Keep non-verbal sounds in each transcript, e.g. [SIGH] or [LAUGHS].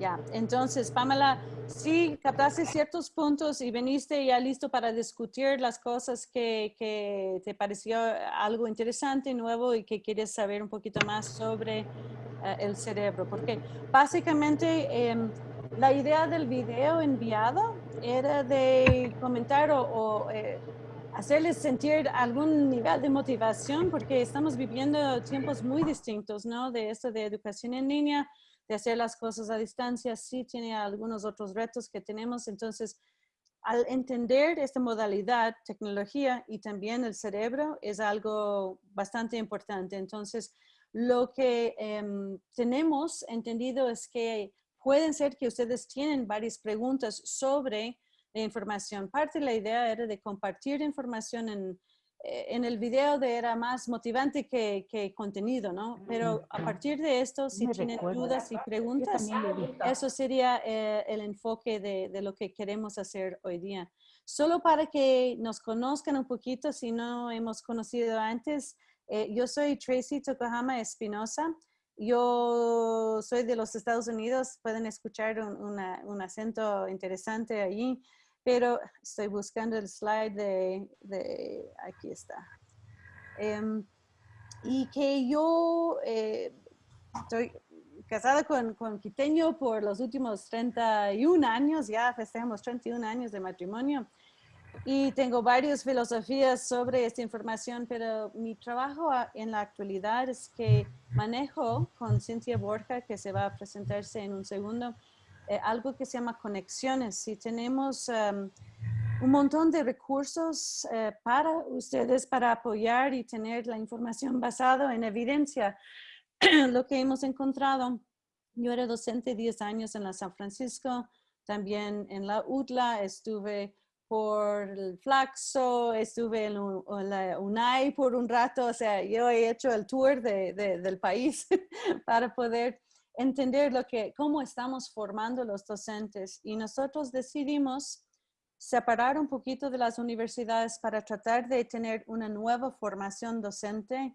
Ya, entonces, Pamela, sí captaste ciertos puntos y veniste ya listo para discutir las cosas que, que te pareció algo interesante, nuevo y que quieres saber un poquito más sobre eh, el cerebro. Porque básicamente em, la idea del video enviado era de comentar o, eh, hacerles sentir algún nivel de motivación porque estamos viviendo tiempos muy distintos, ¿no? De esto de educación en línea de hacer las cosas a distancia, sí tiene algunos otros retos que tenemos. Entonces, al entender esta modalidad, tecnología y también el cerebro es algo bastante importante. Entonces, lo que em, tenemos entendido es que pueden ser que ustedes tienen varias preguntas sobre la información. Parte de la idea era de compartir información en, en el video de era más motivante que, que, contenido, ¿no? Pero a partir de esto, si tienen dudas y preguntas, eso sería eh, el enfoque de, de, lo que queremos hacer hoy día. Solo para que nos conozcan un poquito, si no hemos conocido antes, eh, yo soy Tracy Tokohama Espinosa. Yo soy de los Estados Unidos, pueden escuchar un, un acento interesante allí pero estoy buscando el slide de, aquí está. Em, y que yo eh, estoy casada con, con Quiteño por los últimos 31 años, ya festejamos 31 años de matrimonio. Y tengo varias filosofías sobre esta información, pero mi trabajo en la actualidad es que manejo con Cintia Borja, que se va a presentarse en un segundo, eh, algo que se llama conexiones. Si tenemos em, un montón de recursos eh, para ustedes para apoyar y tener la información basada en evidencia, [CLEARS THROAT] lo que hemos encontrado. Yo era docente 10 años en la San Francisco, también en la UTLA, estuve por el Flaxo, estuve en, la UNAI por un rato, o sea, yo he hecho el tour de, del país [LAUGHS] para poder entender lo que, cómo estamos formando los docentes y nosotros decidimos separar un poquito de las universidades para tratar de tener una nueva formación docente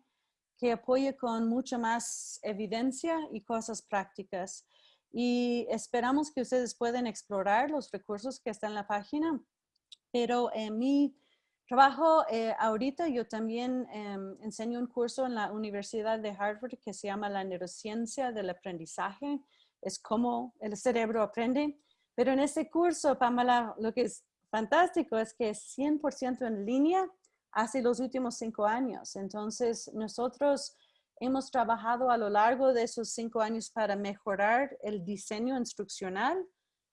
que apoye con mucha más evidencia y cosas prácticas. Y esperamos que ustedes puedan explorar los recursos que están en la página, pero en mi Trabajo eh, ahorita, yo también em, enseño un curso en la Universidad de Harvard que se llama la neurociencia del aprendizaje. Es cómo el cerebro aprende. Pero en este curso, Pamela, lo que es fantástico es que es 100% en línea hace los últimos cinco años. Entonces, nosotros hemos trabajado a lo largo de esos cinco años para mejorar el diseño instruccional,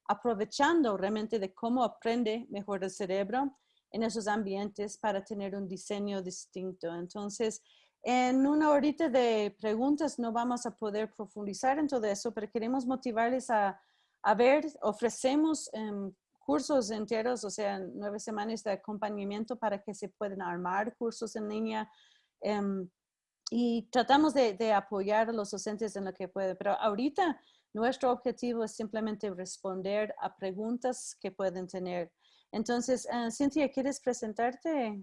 aprovechando realmente de cómo aprende mejor el cerebro en esos ambientes para tener un diseño distinto. Entonces, en una horita de preguntas no vamos a poder profundizar en todo eso, pero queremos motivarles a, a ver, ofrecemos um, cursos enteros, o sea, nueve semanas de acompañamiento para que se puedan armar cursos en línea. Um, y tratamos de, de, apoyar a los docentes en lo que puede, pero ahorita nuestro objetivo es simplemente responder a preguntas que pueden tener. Entonces, uh, Cintia, ¿quieres presentarte?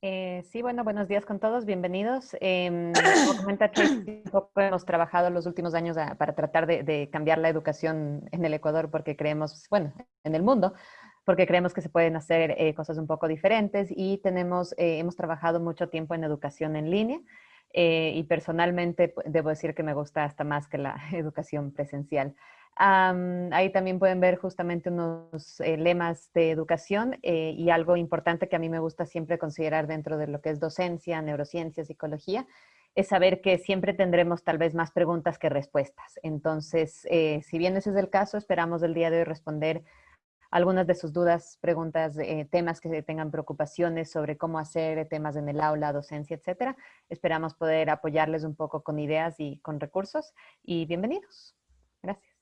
Eh, sí, bueno, buenos días con todos, bienvenidos. Eh, como comenta [COUGHS] un poco hemos trabajado los últimos años para tratar de, cambiar la educación en el Ecuador porque creemos, bueno, en el mundo, porque creemos que se pueden hacer eh, cosas un poco diferentes y tenemos, eh, hemos trabajado mucho tiempo en educación en línea y personalmente debo decir que me gusta hasta más que la [LAUGHS] educación presencial ahí también pueden ver justamente unos eh, lemas de educación eh, y algo importante que a mí me gusta siempre considerar dentro de lo que es docencia, neurociencia, psicología, es saber que siempre tendremos tal vez más preguntas que respuestas. Entonces, eh, si bien ese es el caso, esperamos el día de hoy responder algunas de sus dudas, preguntas, temas que tengan preocupaciones sobre cómo hacer temas en el aula, docencia, etcétera. Esperamos poder apoyarles un poco con ideas y con recursos. Y bienvenidos. Gracias.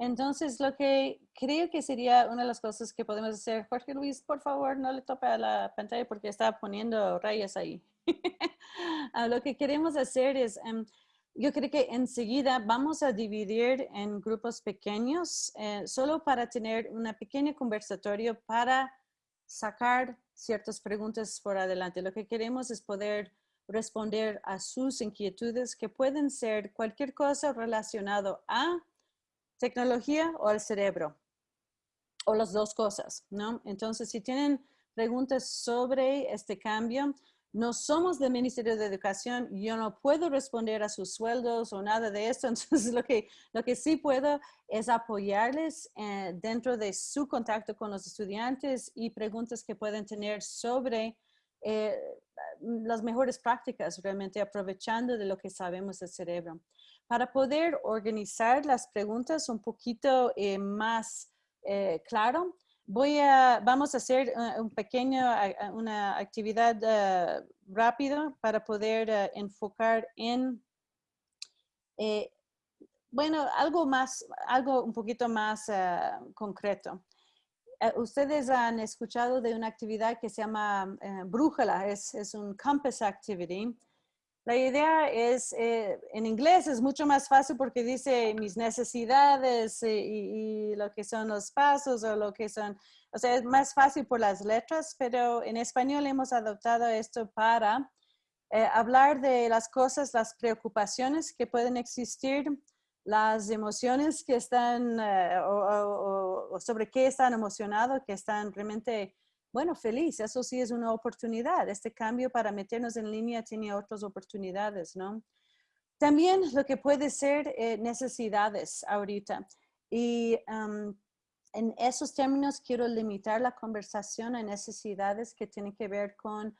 Entonces, lo que creo que sería una de las cosas que podemos hacer, Jorge Luis, por favor, no le tope a la pantalla porque está poniendo rayas ahí. [LAUGHS] Ah, lo que queremos hacer es, em, yo creo que enseguida vamos a dividir en grupos pequeños, eh, solo para tener una pequeña conversatorio para sacar ciertas preguntas por adelante. Lo que queremos es poder responder a sus inquietudes que pueden ser cualquier cosa relacionado a tecnología o al cerebro, o las dos cosas, ¿no? Entonces, si tienen preguntas sobre este cambio, no somos del Ministerio de Educación, yo no puedo responder a sus sueldos o nada de esto, [LAUGHS] entonces lo que, lo que sí puedo es apoyarles eh, dentro de su contacto con los estudiantes y preguntas que pueden tener sobre eh, las mejores prácticas, realmente aprovechando de lo que sabemos del cerebro. Para poder organizar las preguntas un poquito eh, más claro, Voy a, vamos a hacer uh, un pequeño, una actividad uh, rápida para poder enfocar en, eh, bueno, algo más, algo un poquito más concreto. Eh, ustedes han escuchado de una actividad que se llama eh, brújula, es, es un compass activity. La idea es, eh, en inglés es mucho más fácil porque dice mis necesidades eh, y, lo que son los pasos o lo que son, o sea, es más fácil por las letras, pero en español hemos adoptado esto para eh, hablar de las cosas, las preocupaciones que pueden existir, las emociones que están, o, sobre qué están emocionados, que están realmente bueno, feliz, eso sí es una oportunidad. Este cambio para meternos en línea tiene otras oportunidades, ¿no? También lo que puede ser eh, necesidades ahorita. Y en esos términos quiero limitar la conversación a necesidades que tienen que ver con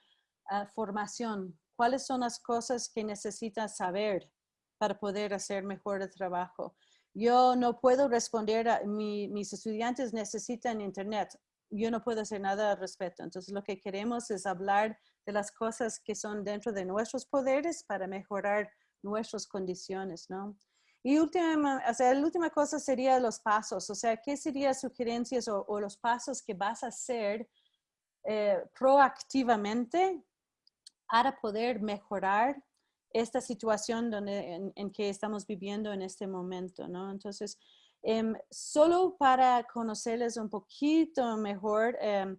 ah, formación. ¿Cuáles son las cosas que necesitan saber para poder hacer mejor el trabajo? Yo no puedo responder a mis estudiantes necesitan internet yo no puedo hacer nada al respecto. Entonces lo que queremos es hablar de las cosas que son dentro de nuestros poderes para mejorar nuestras condiciones, ¿no? Y última, o sea, la última cosa sería los pasos, o sea, ¿qué serían sugerencias o, los pasos que vas a hacer eh, proactivamente para poder mejorar esta situación donde, en, en, que estamos viviendo en este momento, ¿no? Entonces, Em, solo para conocerles un poquito mejor em,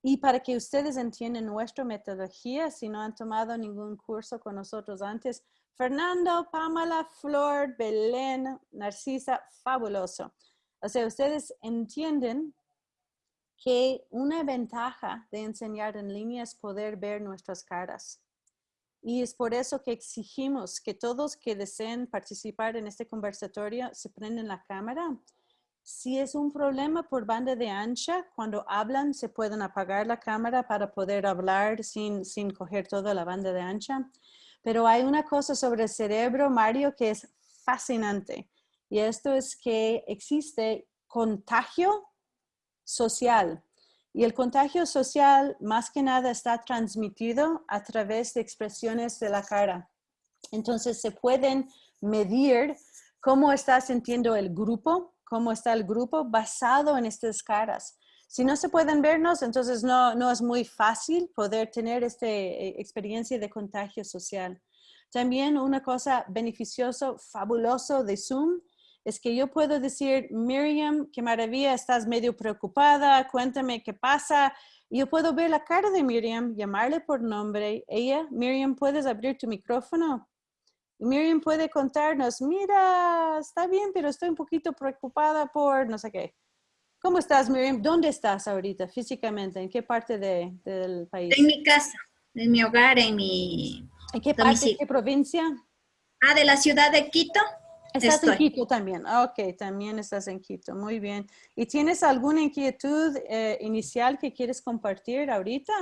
y para que ustedes entiendan nuestra metodología, si no han tomado ningún curso con nosotros antes, Fernando, Pamela, Flor, Belén, Narcisa, fabuloso. O sea, ustedes entienden que una ventaja de enseñar en línea es poder ver nuestras caras. Y es por eso que exigimos que todos que deseen participar en este conversatorio se prenden la cámara. Si es un problema por banda de ancha, cuando hablan se pueden apagar la cámara para poder hablar sin, sin coger toda la banda de ancha. Pero hay una cosa sobre el cerebro, Mario, que es fascinante. Y esto es que existe contagio social. Y el contagio social más que nada está transmitido a través de expresiones de la cara. Entonces se pueden medir cómo está sintiendo el grupo, cómo está el grupo basado en estas caras. Si no se pueden vernos, entonces no, es muy fácil poder tener esta eh, experiencia de contagio social. También una cosa beneficiosa, fabuloso de Zoom es que yo puedo decir, Miriam, qué maravilla, estás medio preocupada, cuéntame qué pasa. Yo puedo ver la cara de Miriam, llamarle por nombre. Ella, Miriam, ¿puedes abrir tu micrófono? Miriam puede contarnos, mira, está bien, pero estoy un poquito preocupada por no sé qué. ¿Cómo estás, Miriam? ¿Dónde estás ahorita físicamente? ¿En qué parte de, del país? En mi casa, en mi hogar, en mi ¿En qué parte, qué provincia? Ah, de la ciudad de Quito. Estás en Quito también. Ok, también estás en Quito. Muy bien. ¿Y tienes alguna inquietud eh, inicial que quieres compartir ahorita?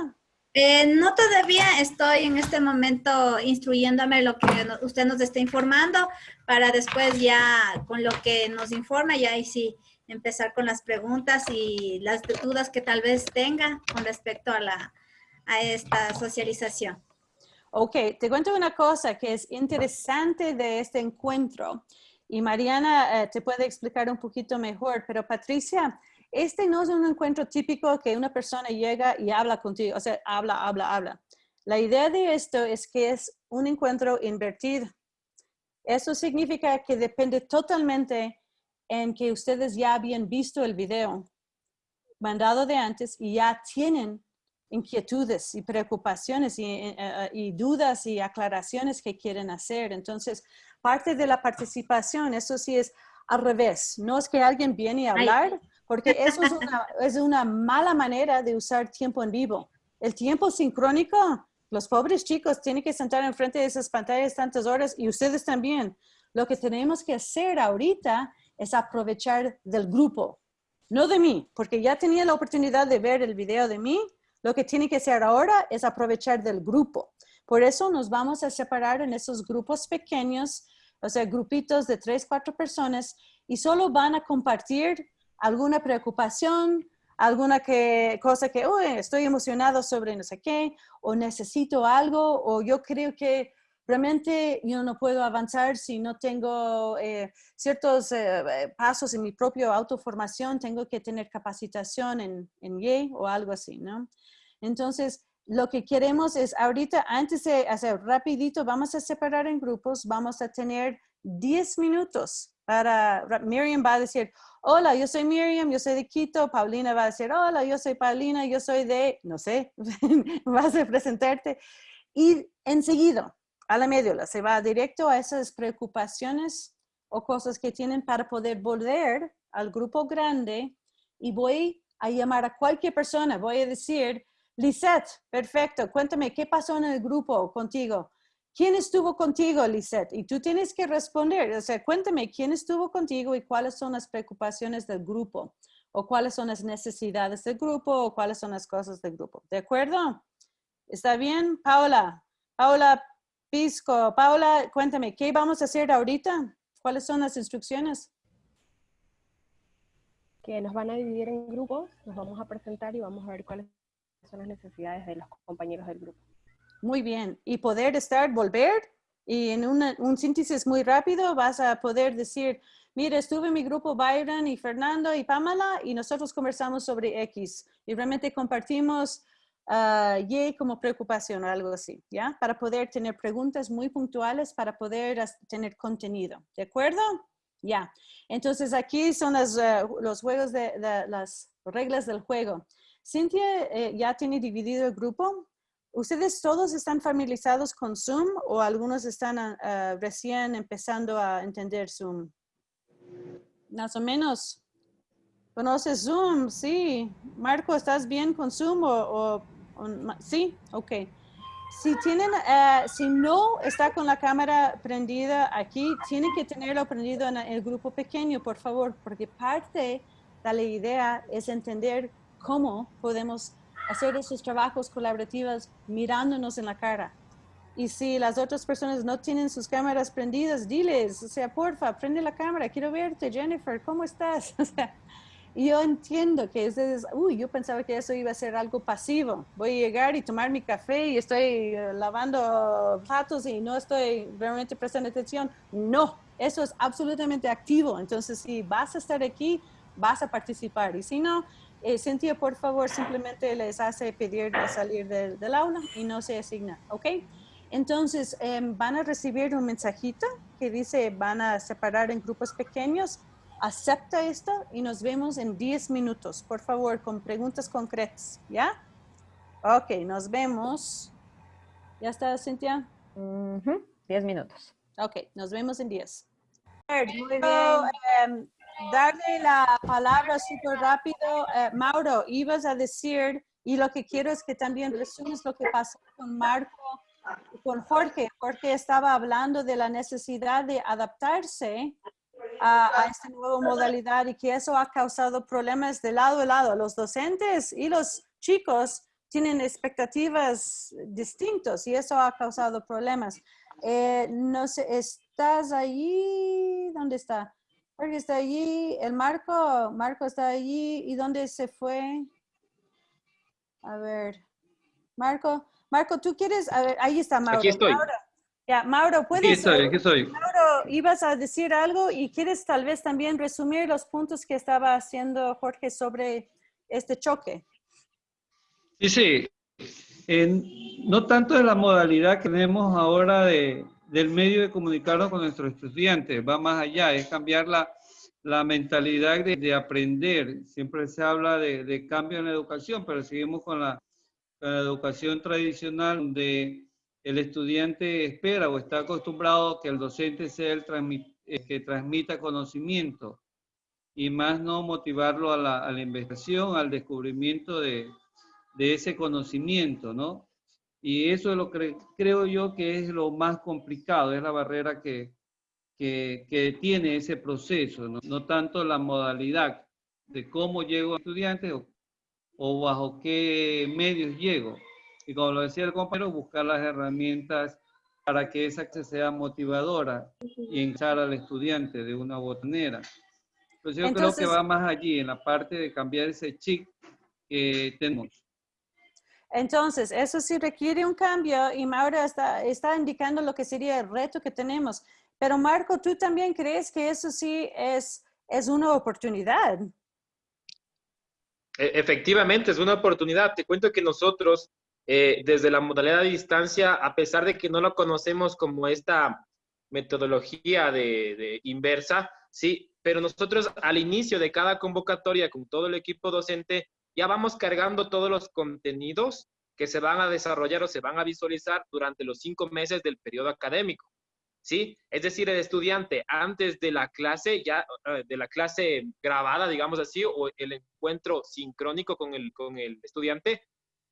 Eh, no todavía estoy en este momento instruyéndome lo que usted nos está informando para después ya con lo que nos informa ya ahí sí empezar con las preguntas y las dudas que tal vez tenga con respecto a, la, a esta socialización. Ok, te cuento una cosa que es interesante de este encuentro y Mariana eh, te puede explicar un poquito mejor, pero Patricia, este no es un encuentro típico que una persona llega y habla contigo, o sea, habla, habla, habla. La idea de esto es que es un encuentro invertido. Eso significa que depende totalmente en que ustedes ya habían visto el video mandado de antes y ya tienen inquietudes y preocupaciones eh, eh, y, dudas y aclaraciones que quieren hacer. Entonces, parte de la participación, eso sí es al revés. No es que alguien viene a hablar, porque eso es una, es una mala manera de usar tiempo en vivo. El tiempo sincrónico, los pobres chicos tienen que sentar enfrente de esas pantallas tantas horas y ustedes también. Lo que tenemos que hacer ahorita es aprovechar del grupo, no de mí, porque ya tenía la oportunidad de ver el video de mí. Lo que tiene que hacer ahora es aprovechar del grupo. Por eso nos vamos a separar en esos grupos pequeños, o sea, grupitos de tres, cuatro personas, y solo van a compartir alguna preocupación, alguna que, cosa que, uy, estoy emocionado sobre no sé qué, o necesito algo, o yo creo que realmente yo no puedo avanzar si no tengo eh, ciertos eh, pasos en mi propia autoformación, tengo que tener capacitación en, en Y o algo así, ¿no? Entonces, lo que queremos es ahorita, antes de hacer rapidito, vamos a separar en grupos, vamos a tener 10 minutos para, Miriam va a decir, hola, yo soy Miriam, yo soy de Quito, Paulina va a decir, hola, yo soy Paulina, yo soy de, no sé, [LAUGHS] vas a presentarte. Y enseguida, a la médula, se va directo a esas preocupaciones o cosas que tienen para poder volver al grupo grande y voy a llamar a cualquier persona, voy a decir, Lisette, perfecto, cuéntame, ¿qué pasó en el grupo contigo? ¿Quién estuvo contigo, Lisette? Y tú tienes que responder, o sea, cuéntame, ¿quién estuvo contigo y cuáles son las preocupaciones del grupo? ¿O cuáles son las necesidades del grupo? ¿O cuáles son las cosas del grupo? ¿De acuerdo? ¿Está bien? Paula, Paula, Pisco, Paula, cuéntame, ¿qué vamos a hacer ahorita? ¿Cuáles son las instrucciones? Que nos van a dividir en grupos, nos vamos a presentar y vamos a ver cuáles son las necesidades de los compañeros del grupo. Muy bien. Y poder estar, volver, y en un síntesis muy rápido vas a poder decir, mire, estuve en mi grupo Byron y Fernando y Pamela y nosotros conversamos sobre X y realmente compartimos uh, Y como preocupación o algo así, ¿ya? Para poder tener preguntas muy puntuales, para poder tener contenido, ¿de acuerdo? Ya. Entonces aquí son las, uh, los juegos de, las reglas del juego. Cintia eh, ya tiene dividido el grupo. ¿Ustedes todos están familiarizados con Zoom o algunos están uh, recién empezando a entender Zoom? Más o menos. ¿Conoces Zoom? Sí. Marco, ¿estás bien con Zoom o Sí, ok. Si tienen, eh, si no está con la cámara prendida aquí, tienen que tenerlo prendido en el grupo pequeño, por favor, porque parte de la idea es entender cómo podemos hacer esos trabajos colaborativos mirándonos en la cara. Y si las otras personas no tienen sus cámaras prendidas, diles, o sea, porfa, prende la cámara, quiero verte, Jennifer, ¿cómo estás? [LAUGHS] O sea, yo entiendo que es, uy, yo pensaba que eso iba a ser algo pasivo. Voy a llegar y tomar mi café y estoy eh, lavando platos y no estoy realmente prestando atención. No, eso es absolutamente activo. Entonces, si vas a estar aquí, vas a participar. Y si no, eh, Cintia, por favor, simplemente les hace pedir de salir del, del aula y no se asigna, ¿ok? Entonces, em, van a recibir un mensajito que dice van a separar en grupos pequeños acepta esto y nos vemos en 10 minutos, por favor, con preguntas concretas, ¿ya? Ok, nos vemos. ¿Ya está, Cintia? 10 minutos. Ok, nos vemos en 10. Muy bien. Em, darle la palabra súper rápido. Eh, Mauro, ibas a decir, y lo que quiero es que también resumes lo que pasó con Marco con Jorge. Jorge estaba hablando de la necesidad de adaptarse a, esta nueva modalidad y que eso ha causado problemas de lado a lado. Los docentes y los chicos tienen expectativas distintas y eso ha causado problemas. Eh, no sé, ¿estás allí? ¿Dónde está? Jorge está allí, el Marco, Marco está allí, ¿y dónde se fue? A ver, Marco, Marco, ¿tú quieres? A ver, ahí está Mauro. Aquí estoy. Ya, Mauro, ¿puedes? Aquí estoy, aquí estoy. Mauro, ibas a decir algo y quieres tal vez también resumir los puntos que estaba haciendo Jorge sobre este choque. Sí, sí. no tanto de la modalidad que tenemos ahora de, del medio de comunicarnos con nuestros estudiantes, va más allá, es cambiar la, la mentalidad de, de, aprender. Siempre se habla de, de, cambio en la educación, pero seguimos con la, con la educación tradicional donde el estudiante espera o está acostumbrado que el docente sea el eh, que transmita conocimiento y más no motivarlo a la, a la investigación, al descubrimiento de, de, ese conocimiento, ¿no? Y eso es lo que creo yo que es lo más complicado, es la barrera que, que, que tiene ese proceso, ¿no? no tanto la modalidad de cómo llego a estudiantes o, o bajo qué medios llego. Y como lo decía el compañero, buscar las herramientas para que esa sea motivadora y enganchar al estudiante de una manera. Entonces yo creo que va más allí, en la parte de cambiar ese chip que tenemos. Entonces, eso sí requiere un cambio y Maura está, está indicando lo que sería el reto que tenemos. Pero Marco, ¿tú también crees que eso sí es, es una oportunidad? E, efectivamente, es una oportunidad. Te cuento que nosotros, eh, desde la modalidad de distancia, a pesar de que no lo conocemos como esta metodología de, de inversa, sí, pero nosotros al inicio de cada convocatoria con todo el equipo docente, ya vamos cargando todos los contenidos que se van a desarrollar o se van a visualizar durante los cinco meses del periodo académico. ¿Sí? Es decir, el estudiante antes de la clase, ya eh, de la clase grabada, digamos así, o el encuentro sincrónico con el, con el estudiante,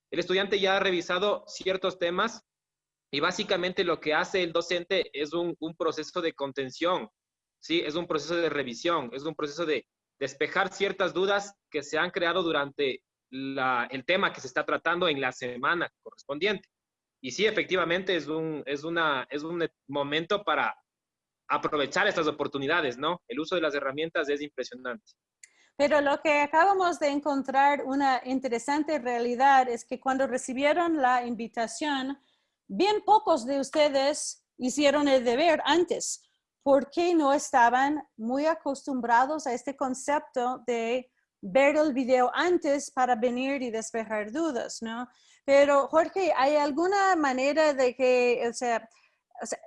el estudiante ya ha revisado ciertos temas y básicamente lo que hace el docente es un, un proceso de contención, ¿sí? Es un proceso de revisión, es un proceso de despejar ciertas dudas que se han creado durante el tema que se está tratando en la semana correspondiente. Y sí, efectivamente, es un, es, una, es un momento para aprovechar estas oportunidades, ¿no? El uso de las herramientas es impresionante. Pero lo que acabamos de encontrar una interesante realidad es que cuando recibieron la invitación, bien pocos de ustedes hicieron el deber antes porque no estaban muy acostumbrados a este concepto de ver el video antes para venir y despejar dudas, ¿no? Pero Jorge, ¿hay alguna manera de que, o sea, o sea,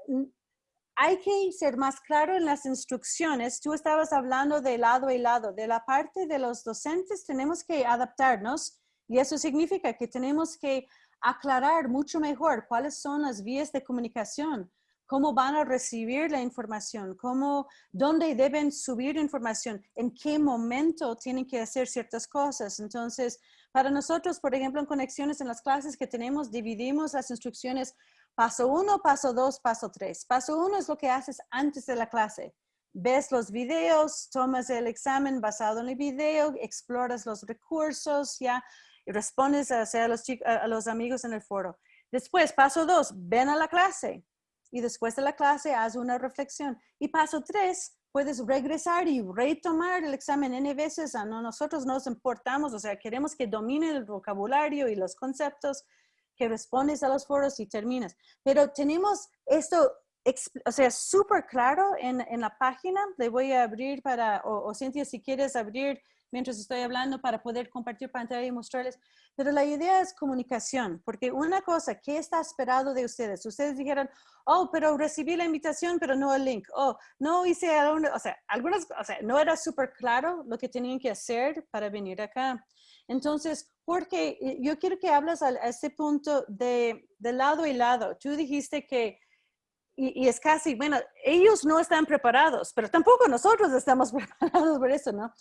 hay que ser más claro en las instrucciones. Tú estabas hablando de lado y lado. De la parte de los docentes tenemos que adaptarnos y eso significa que tenemos que aclarar mucho mejor cuáles son las vías de comunicación cómo van a recibir la información, cómo, dónde deben subir información, en qué momento tienen que hacer ciertas cosas. Entonces, para nosotros, por ejemplo, en conexiones en las clases que tenemos, dividimos las instrucciones paso uno, paso dos, paso tres. Paso uno es lo que haces antes de la clase. Ves los videos, tomas el examen basado en el video, exploras los recursos, ya, y respondes a, a, los, a los amigos en el foro. Después, paso dos, ven a la clase y después de la clase haz una reflexión. Y paso tres, puedes regresar y retomar el examen N veces. A nosotros nos importamos, o sea, queremos que domine el vocabulario y los conceptos, que respondes a los foros y terminas. Pero tenemos esto, o sea, súper claro en, en, la página. Le voy a abrir para, o, o Cintia, si quieres abrir mientras estoy hablando para poder compartir pantalla y mostrarles. Pero la idea es comunicación, porque una cosa, ¿qué está esperado de ustedes? Ustedes dijeron, oh, pero recibí la invitación, pero no el link. Oh, no hice, o sea, algunas, o sea, no era súper claro lo que tenían que hacer para venir acá. Entonces, porque eh, yo quiero que hables a, a este punto de, de lado y lado. Tú dijiste que y, es casi, bueno, ellos no están preparados, pero tampoco nosotros estamos [LAUGHS] preparados por eso, ¿no?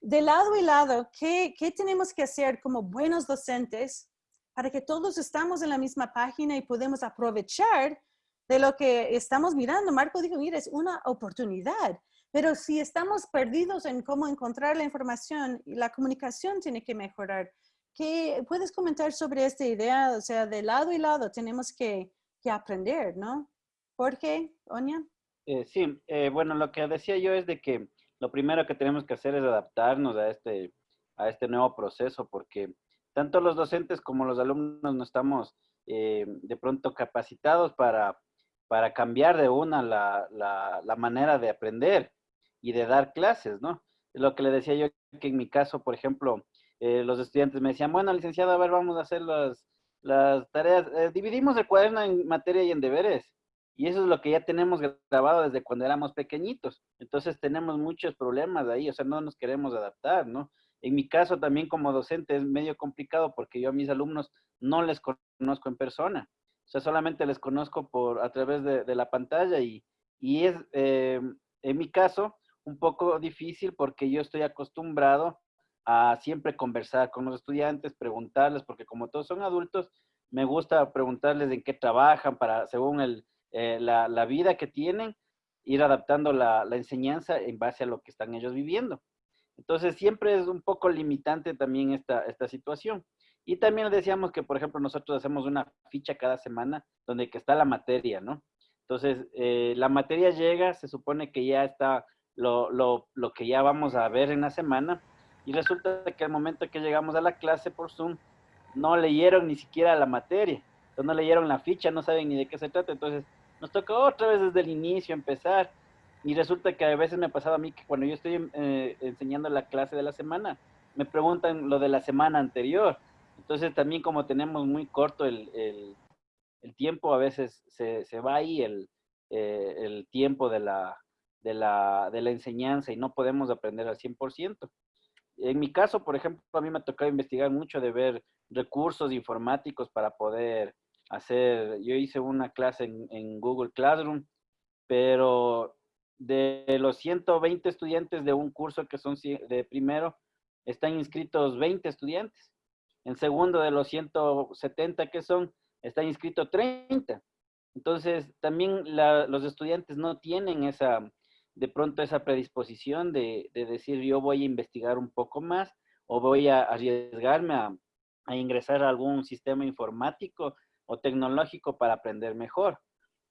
de lado y lado, ¿qué, ¿qué, tenemos que hacer como buenos docentes para que todos estamos en la misma página y podemos aprovechar de lo que estamos mirando? Marco dijo, mira, es una oportunidad, pero si estamos perdidos en cómo encontrar la información, la comunicación tiene que mejorar. ¿Qué puedes comentar sobre esta idea? O sea, de lado y lado tenemos que, que aprender, ¿no? Jorge, Oña. Eh, sí, eh, bueno, lo que decía yo es de que lo primero que tenemos que hacer es adaptarnos a este, a este nuevo proceso, porque tanto los docentes como los alumnos no estamos eh, de pronto capacitados para, para cambiar de una la, la, la, manera de aprender y de dar clases, ¿no? Lo que le decía yo que en mi caso, por ejemplo, eh, los estudiantes me decían, bueno, licenciado, a ver, vamos a hacer las, las tareas, eh, dividimos el cuaderno en materia y en deberes. Y eso es lo que ya tenemos grabado desde cuando éramos pequeñitos. Entonces tenemos muchos problemas ahí, o sea, no nos queremos adaptar, ¿no? En mi caso también como docente es medio complicado porque yo a mis alumnos no les conozco en persona. O sea, solamente les conozco por, a través de, de la pantalla y, y es, eh, en mi caso, un poco difícil porque yo estoy acostumbrado a siempre conversar con los estudiantes, preguntarles, porque como todos son adultos, me gusta preguntarles en qué trabajan para, según el, eh, la, la, vida que tienen, ir adaptando la, la, enseñanza en base a lo que están ellos viviendo. Entonces, siempre es un poco limitante también esta, esta situación. Y también decíamos que, por ejemplo, nosotros hacemos una ficha cada semana donde que está la materia, ¿no? Entonces, eh, la materia llega, se supone que ya está lo, lo, lo, que ya vamos a ver en la semana, y resulta que al momento que llegamos a la clase por Zoom, no leyeron ni siquiera la materia, no leyeron la ficha, no saben ni de qué se trata, entonces nos toca otra vez desde el inicio empezar, y resulta que a veces me ha pasado a mí que cuando yo estoy eh, enseñando la clase de la semana, me preguntan lo de la semana anterior, entonces también como tenemos muy corto el, el, tiempo, a veces se, se va ahí el, eh, el tiempo de la, de, la, de la enseñanza y no podemos aprender al 100%. En mi caso, por ejemplo, a mí me ha tocado investigar mucho de ver recursos informáticos para poder hacer, yo hice una clase en, en Google Classroom, pero de los 120 estudiantes de un curso que son de primero, están inscritos 20 estudiantes. En segundo, de los 170 que son, están inscritos 30. Entonces, también la, los estudiantes no tienen esa, de pronto esa predisposición de, de, decir yo voy a investigar un poco más o voy a arriesgarme a, a, ingresar a algún sistema informático o tecnológico para aprender mejor.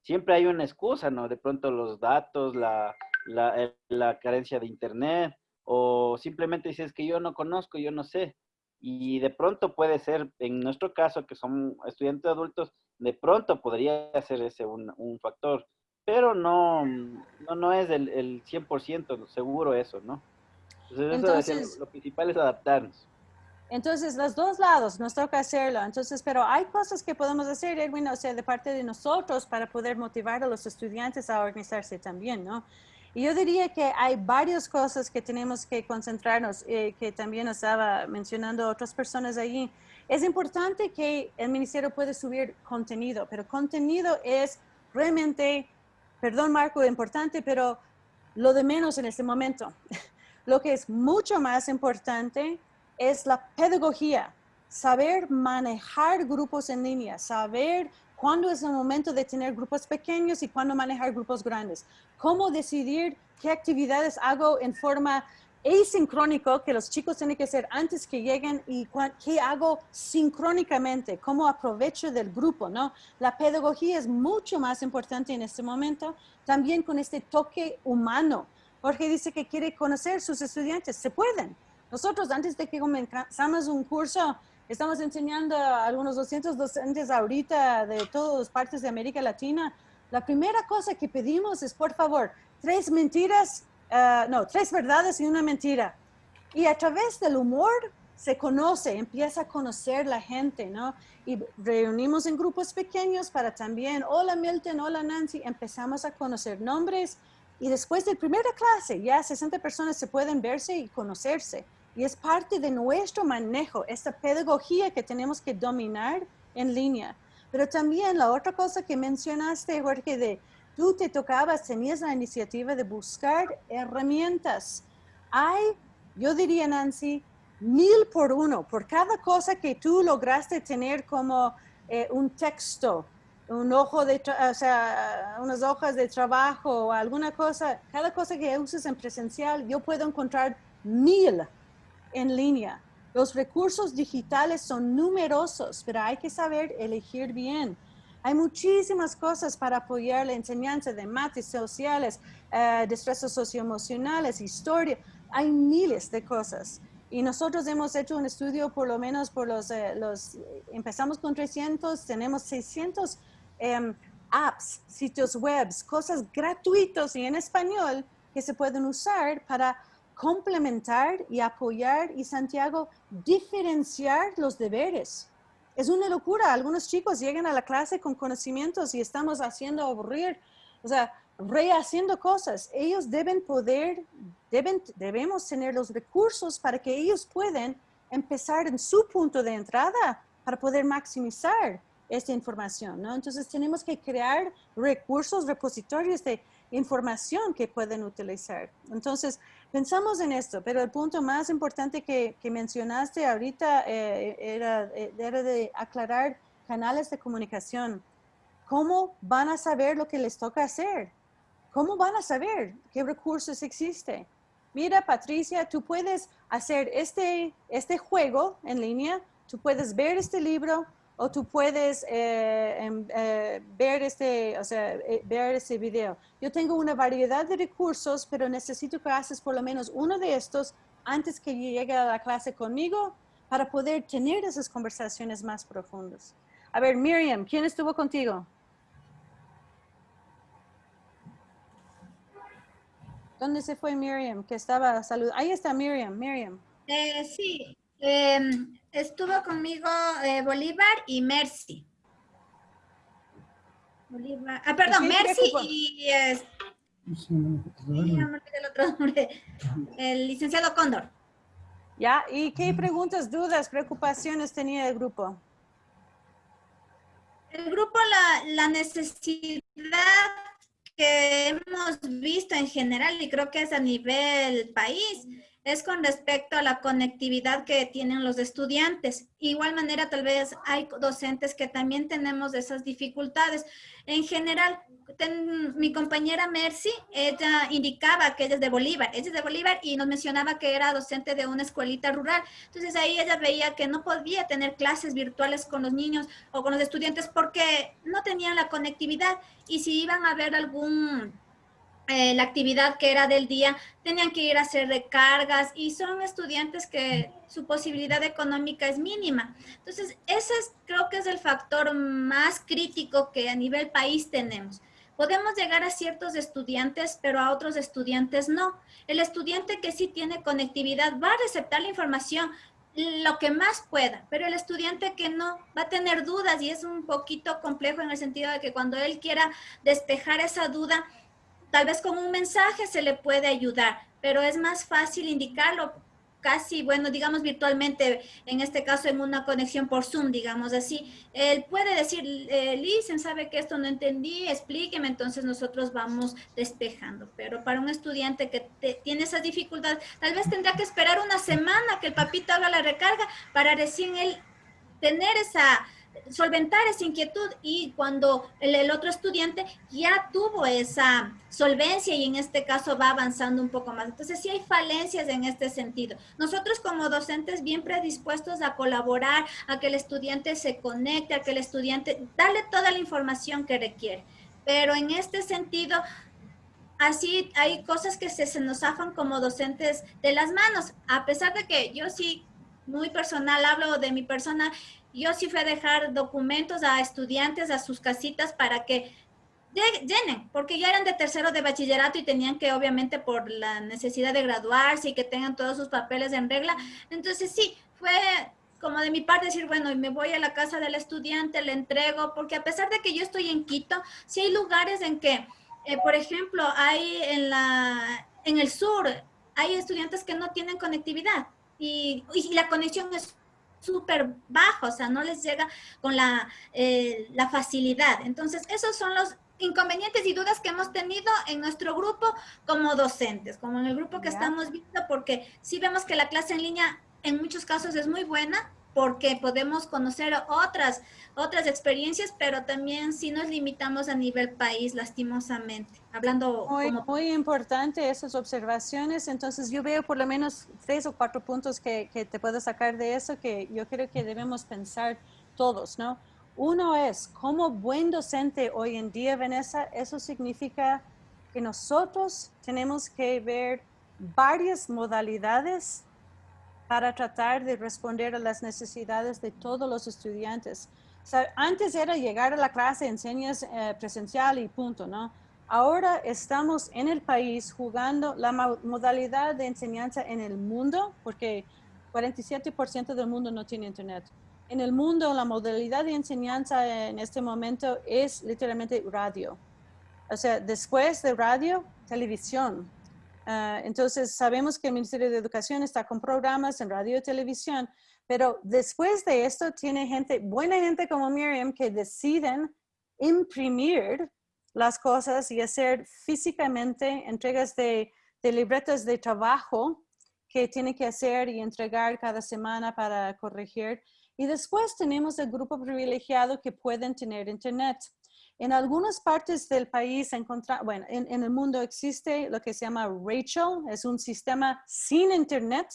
Siempre hay una excusa, ¿no? De pronto los datos, la, la, la carencia de internet o simplemente dices que yo no conozco, yo no sé. Y de pronto puede ser, en nuestro caso, que son estudiantes adultos, de pronto podría ser ese un, un factor, pero no, no, no es el, el 100% seguro eso, ¿no? Entonces, Entonces eso, lo, lo principal es adaptarnos. Entonces, los dos lados nos toca hacerlo. Entonces, pero hay cosas que podemos hacer, Edwin, o sea, de parte de nosotros para poder motivar a los estudiantes a organizarse también, ¿no? Y yo diría que hay varias cosas que tenemos que concentrarnos, eh, que también estaba mencionando otras personas allí. Es importante que el ministerio pueda subir contenido, pero contenido es realmente, perdón Marco, importante, pero lo de menos en este momento. [LAUGHS] Lo que es mucho más importante es la pedagogía, saber manejar grupos en línea, saber cuándo es el momento de tener grupos pequeños y cuándo manejar grupos grandes. Cómo decidir qué actividades hago en forma asincrónico, que los chicos tienen que hacer antes que lleguen y qué hago sincrónicamente, cómo aprovecho del grupo, ¿no? La pedagogía es mucho más importante en este momento, también con este toque humano. Jorge dice que quiere conocer sus estudiantes, se pueden. Nosotros antes de que comenzamos un curso, Estamos enseñando a algunos 200 docentes ahorita de todas partes de América Latina. La primera cosa que pedimos es, por favor, tres mentiras, uh, no, tres verdades y una mentira. Y a través del humor se conoce, empieza a conocer la gente, ¿no? Y reunimos en grupos pequeños para también, hola Milton, hola Nancy, empezamos a conocer nombres y después de primera clase ya 60 personas se pueden verse y conocerse. Y es parte de nuestro manejo, esta pedagogía que tenemos que dominar en línea. Pero también la otra cosa que mencionaste, Jorge, de tú te tocabas, tenías la iniciativa de buscar herramientas. Hay, yo diría, Nancy, mil por uno, por cada cosa que tú lograste tener como eh, un texto, un ojo de, o sea, unas hojas de trabajo o alguna cosa, cada cosa que uses en presencial, yo puedo encontrar mil en línea. Los recursos digitales son numerosos, pero hay que saber elegir bien. Hay muchísimas cosas para apoyar la enseñanza de mates sociales, destrezas socioemocionales, historia. Hay miles de cosas. Y nosotros hemos hecho un estudio por lo menos por los, eh, los empezamos con 300, tenemos 600 um, apps, sitios web, cosas gratuitos y en español que se pueden usar para complementar y apoyar y Santiago diferenciar los deberes. Es una locura. Algunos chicos llegan a la clase con conocimientos y estamos haciendo aburrir, o sea, rehaciendo cosas. Ellos deben poder, deben, debemos tener los recursos para que ellos puedan empezar en su punto de entrada para poder maximizar esta información, ¿no? Entonces tenemos que crear recursos, repositorios de información que pueden utilizar. Entonces, pensamos en esto, pero el punto más importante que, mencionaste ahorita eh, era, eh, era de aclarar canales de comunicación. ¿Cómo van a saber lo que les toca hacer? ¿Cómo van a saber qué recursos existen? Mira, Patricia, tú puedes hacer este, este juego en línea, tú puedes ver este libro, o tú puedes eh, em, eh, ver, este, o sea, eh, ver este video. Yo tengo una variedad de recursos, pero necesito que haces por lo menos uno de estos antes que llegue a la clase conmigo para poder tener esas conversaciones más profundas. A ver, Miriam, ¿quién estuvo contigo? ¿Dónde se fue Miriam? Que estaba salud. Ahí está Miriam, Miriam. sí, em, estuvo conmigo eh, Bolívar y Mercy. Bolívar. Ah, perdón, Mercy y... Eh, el otro nombre. El licenciado Cóndor. Ya, ¿y qué preguntas, dudas, preocupaciones tenía el grupo? El grupo, la, la necesidad que hemos visto en general, y creo que es a nivel país, es con respecto a la conectividad que tienen los estudiantes. Igual manera, tal vez hay docentes que también tenemos esas dificultades. En general, mi compañera Mercy, ella indicaba que ella es de Bolívar, ella es de Bolívar y nos mencionaba que era docente de una escuelita rural. Entonces ahí ella veía que no podía tener clases virtuales con los niños o con los estudiantes porque no tenían la conectividad y si iban a ver algún eh, la actividad que era del día, tenían que ir a hacer recargas y son estudiantes que su posibilidad económica es mínima. Entonces, ese es, creo que es el factor más crítico que a nivel país tenemos. Podemos llegar a ciertos estudiantes, pero a otros estudiantes no. El estudiante que sí tiene conectividad va a receptar la información, lo que más pueda, pero el estudiante que no va a tener dudas y es un poquito complejo en el sentido de que cuando él quiera despejar esa duda, Tal vez con un mensaje se le puede ayudar, pero es más fácil indicarlo casi, bueno, digamos virtualmente, en este caso en una conexión por Zoom, digamos así. Él puede decir, eh, Listen, sabe que esto no entendí, explíqueme, entonces nosotros vamos despejando. Pero para un estudiante que tiene esas dificultades, tal vez tendrá que esperar una semana que el papito haga la recarga para recién él tener esa solventar esa inquietud y cuando el, otro estudiante ya tuvo esa solvencia y en este caso va avanzando un poco más. Entonces sí hay falencias en este sentido. Nosotros como docentes bien predispuestos a colaborar, a que el estudiante se conecte, a que el estudiante, darle toda la información que requiere. Pero en este sentido, así hay cosas que se, se nos zafan como docentes de las manos, a pesar de que yo sí muy personal, hablo de mi persona, yo sí fui a dejar documentos a estudiantes a sus casitas para que llenen, porque ya eran de tercero de bachillerato y tenían que obviamente por la necesidad de graduarse y que tengan todos sus papeles en regla. Entonces sí, fue como de mi parte decir, bueno, me voy a la casa del estudiante, le entrego, porque a pesar de que yo estoy en Quito, sí hay lugares en que, eh, por ejemplo, hay en, la, en el sur, hay estudiantes que no tienen conectividad y, y la conexión es súper bajo, o sea, no les llega con la, eh, la facilidad. Entonces, esos son los inconvenientes y dudas que hemos tenido en nuestro grupo como docentes, como en el grupo que estamos viendo, porque sí vemos que la clase en línea en muchos casos es muy buena, porque podemos conocer otras, otras experiencias, pero también si nos limitamos a nivel país, lastimosamente. Hablando muy, muy importante esas observaciones, entonces yo veo por lo menos tres o cuatro puntos que, que te puedo sacar de eso que yo creo que debemos pensar todos, ¿no? Uno es, como buen docente hoy en día, Vanessa, eso significa que nosotros tenemos que ver varias modalidades para tratar de responder a las necesidades de todos los estudiantes. antes era llegar a la clase, enseñas eh, presencial y punto, ¿no? Ahora estamos en el país jugando la modalidad de enseñanza en el mundo, porque 47% del mundo no tiene internet. En el mundo, la modalidad de enseñanza en este momento es literalmente radio. O sea, después de radio, televisión, Ah, entonces, sabemos que el Ministerio de Educación está con programas en radio y televisión, pero después de esto tiene gente, buena gente como Miriam, que deciden imprimir las cosas y hacer físicamente entregas de, de libretas de trabajo que tiene que hacer y entregar cada semana para corregir. Y después tenemos el grupo privilegiado que pueden tener internet. En algunas partes del país, bueno, en, en, el mundo existe lo que se llama Rachel, es un sistema sin internet,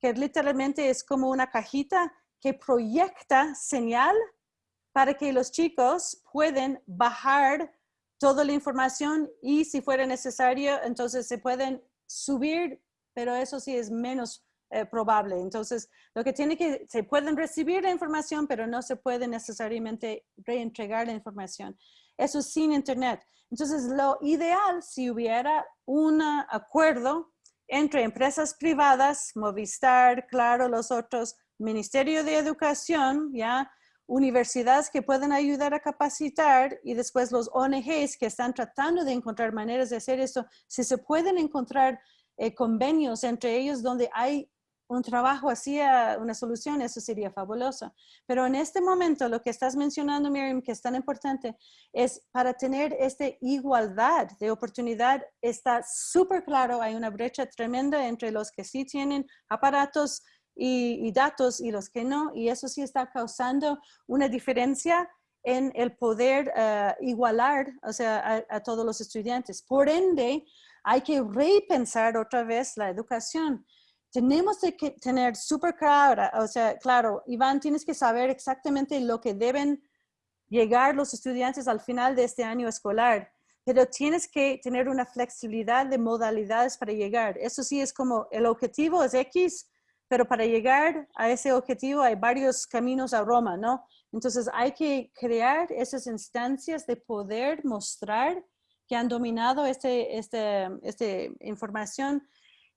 que literalmente es como una cajita que proyecta señal para que los chicos pueden bajar toda la información y si fuera necesario, entonces se pueden subir, pero eso sí es menos eh, probable. Entonces, lo que tiene que, se pueden recibir la información, pero no se puede necesariamente reentregar la información. Eso sin Internet. Entonces, lo ideal, si hubiera un acuerdo entre empresas privadas, Movistar, claro, los otros, Ministerio de Educación, ya, universidades que pueden ayudar a capacitar y después los ONGs que están tratando de encontrar maneras de hacer esto, si se pueden encontrar eh, convenios entre ellos donde hay un trabajo hacia una solución, eso sería fabuloso. Pero en este momento, lo que estás mencionando, Miriam, que es tan importante, es para tener esta igualdad de oportunidad, está súper claro, hay una brecha tremenda entre los que sí tienen aparatos y, datos y los que no, y eso sí está causando una diferencia en el poder eh, igualar o sea, a todos los estudiantes. Por ende, hay que repensar otra vez la educación tenemos que tener súper claro, o sea, claro, Iván, tienes que saber exactamente lo que deben llegar los estudiantes al final de este año escolar, pero tienes que tener una flexibilidad de modalidades para llegar. Eso sí es como el objetivo es X, pero para llegar a ese objetivo hay varios caminos a Roma, ¿no? Entonces hay que crear esas instancias de poder mostrar que han dominado esta este, este información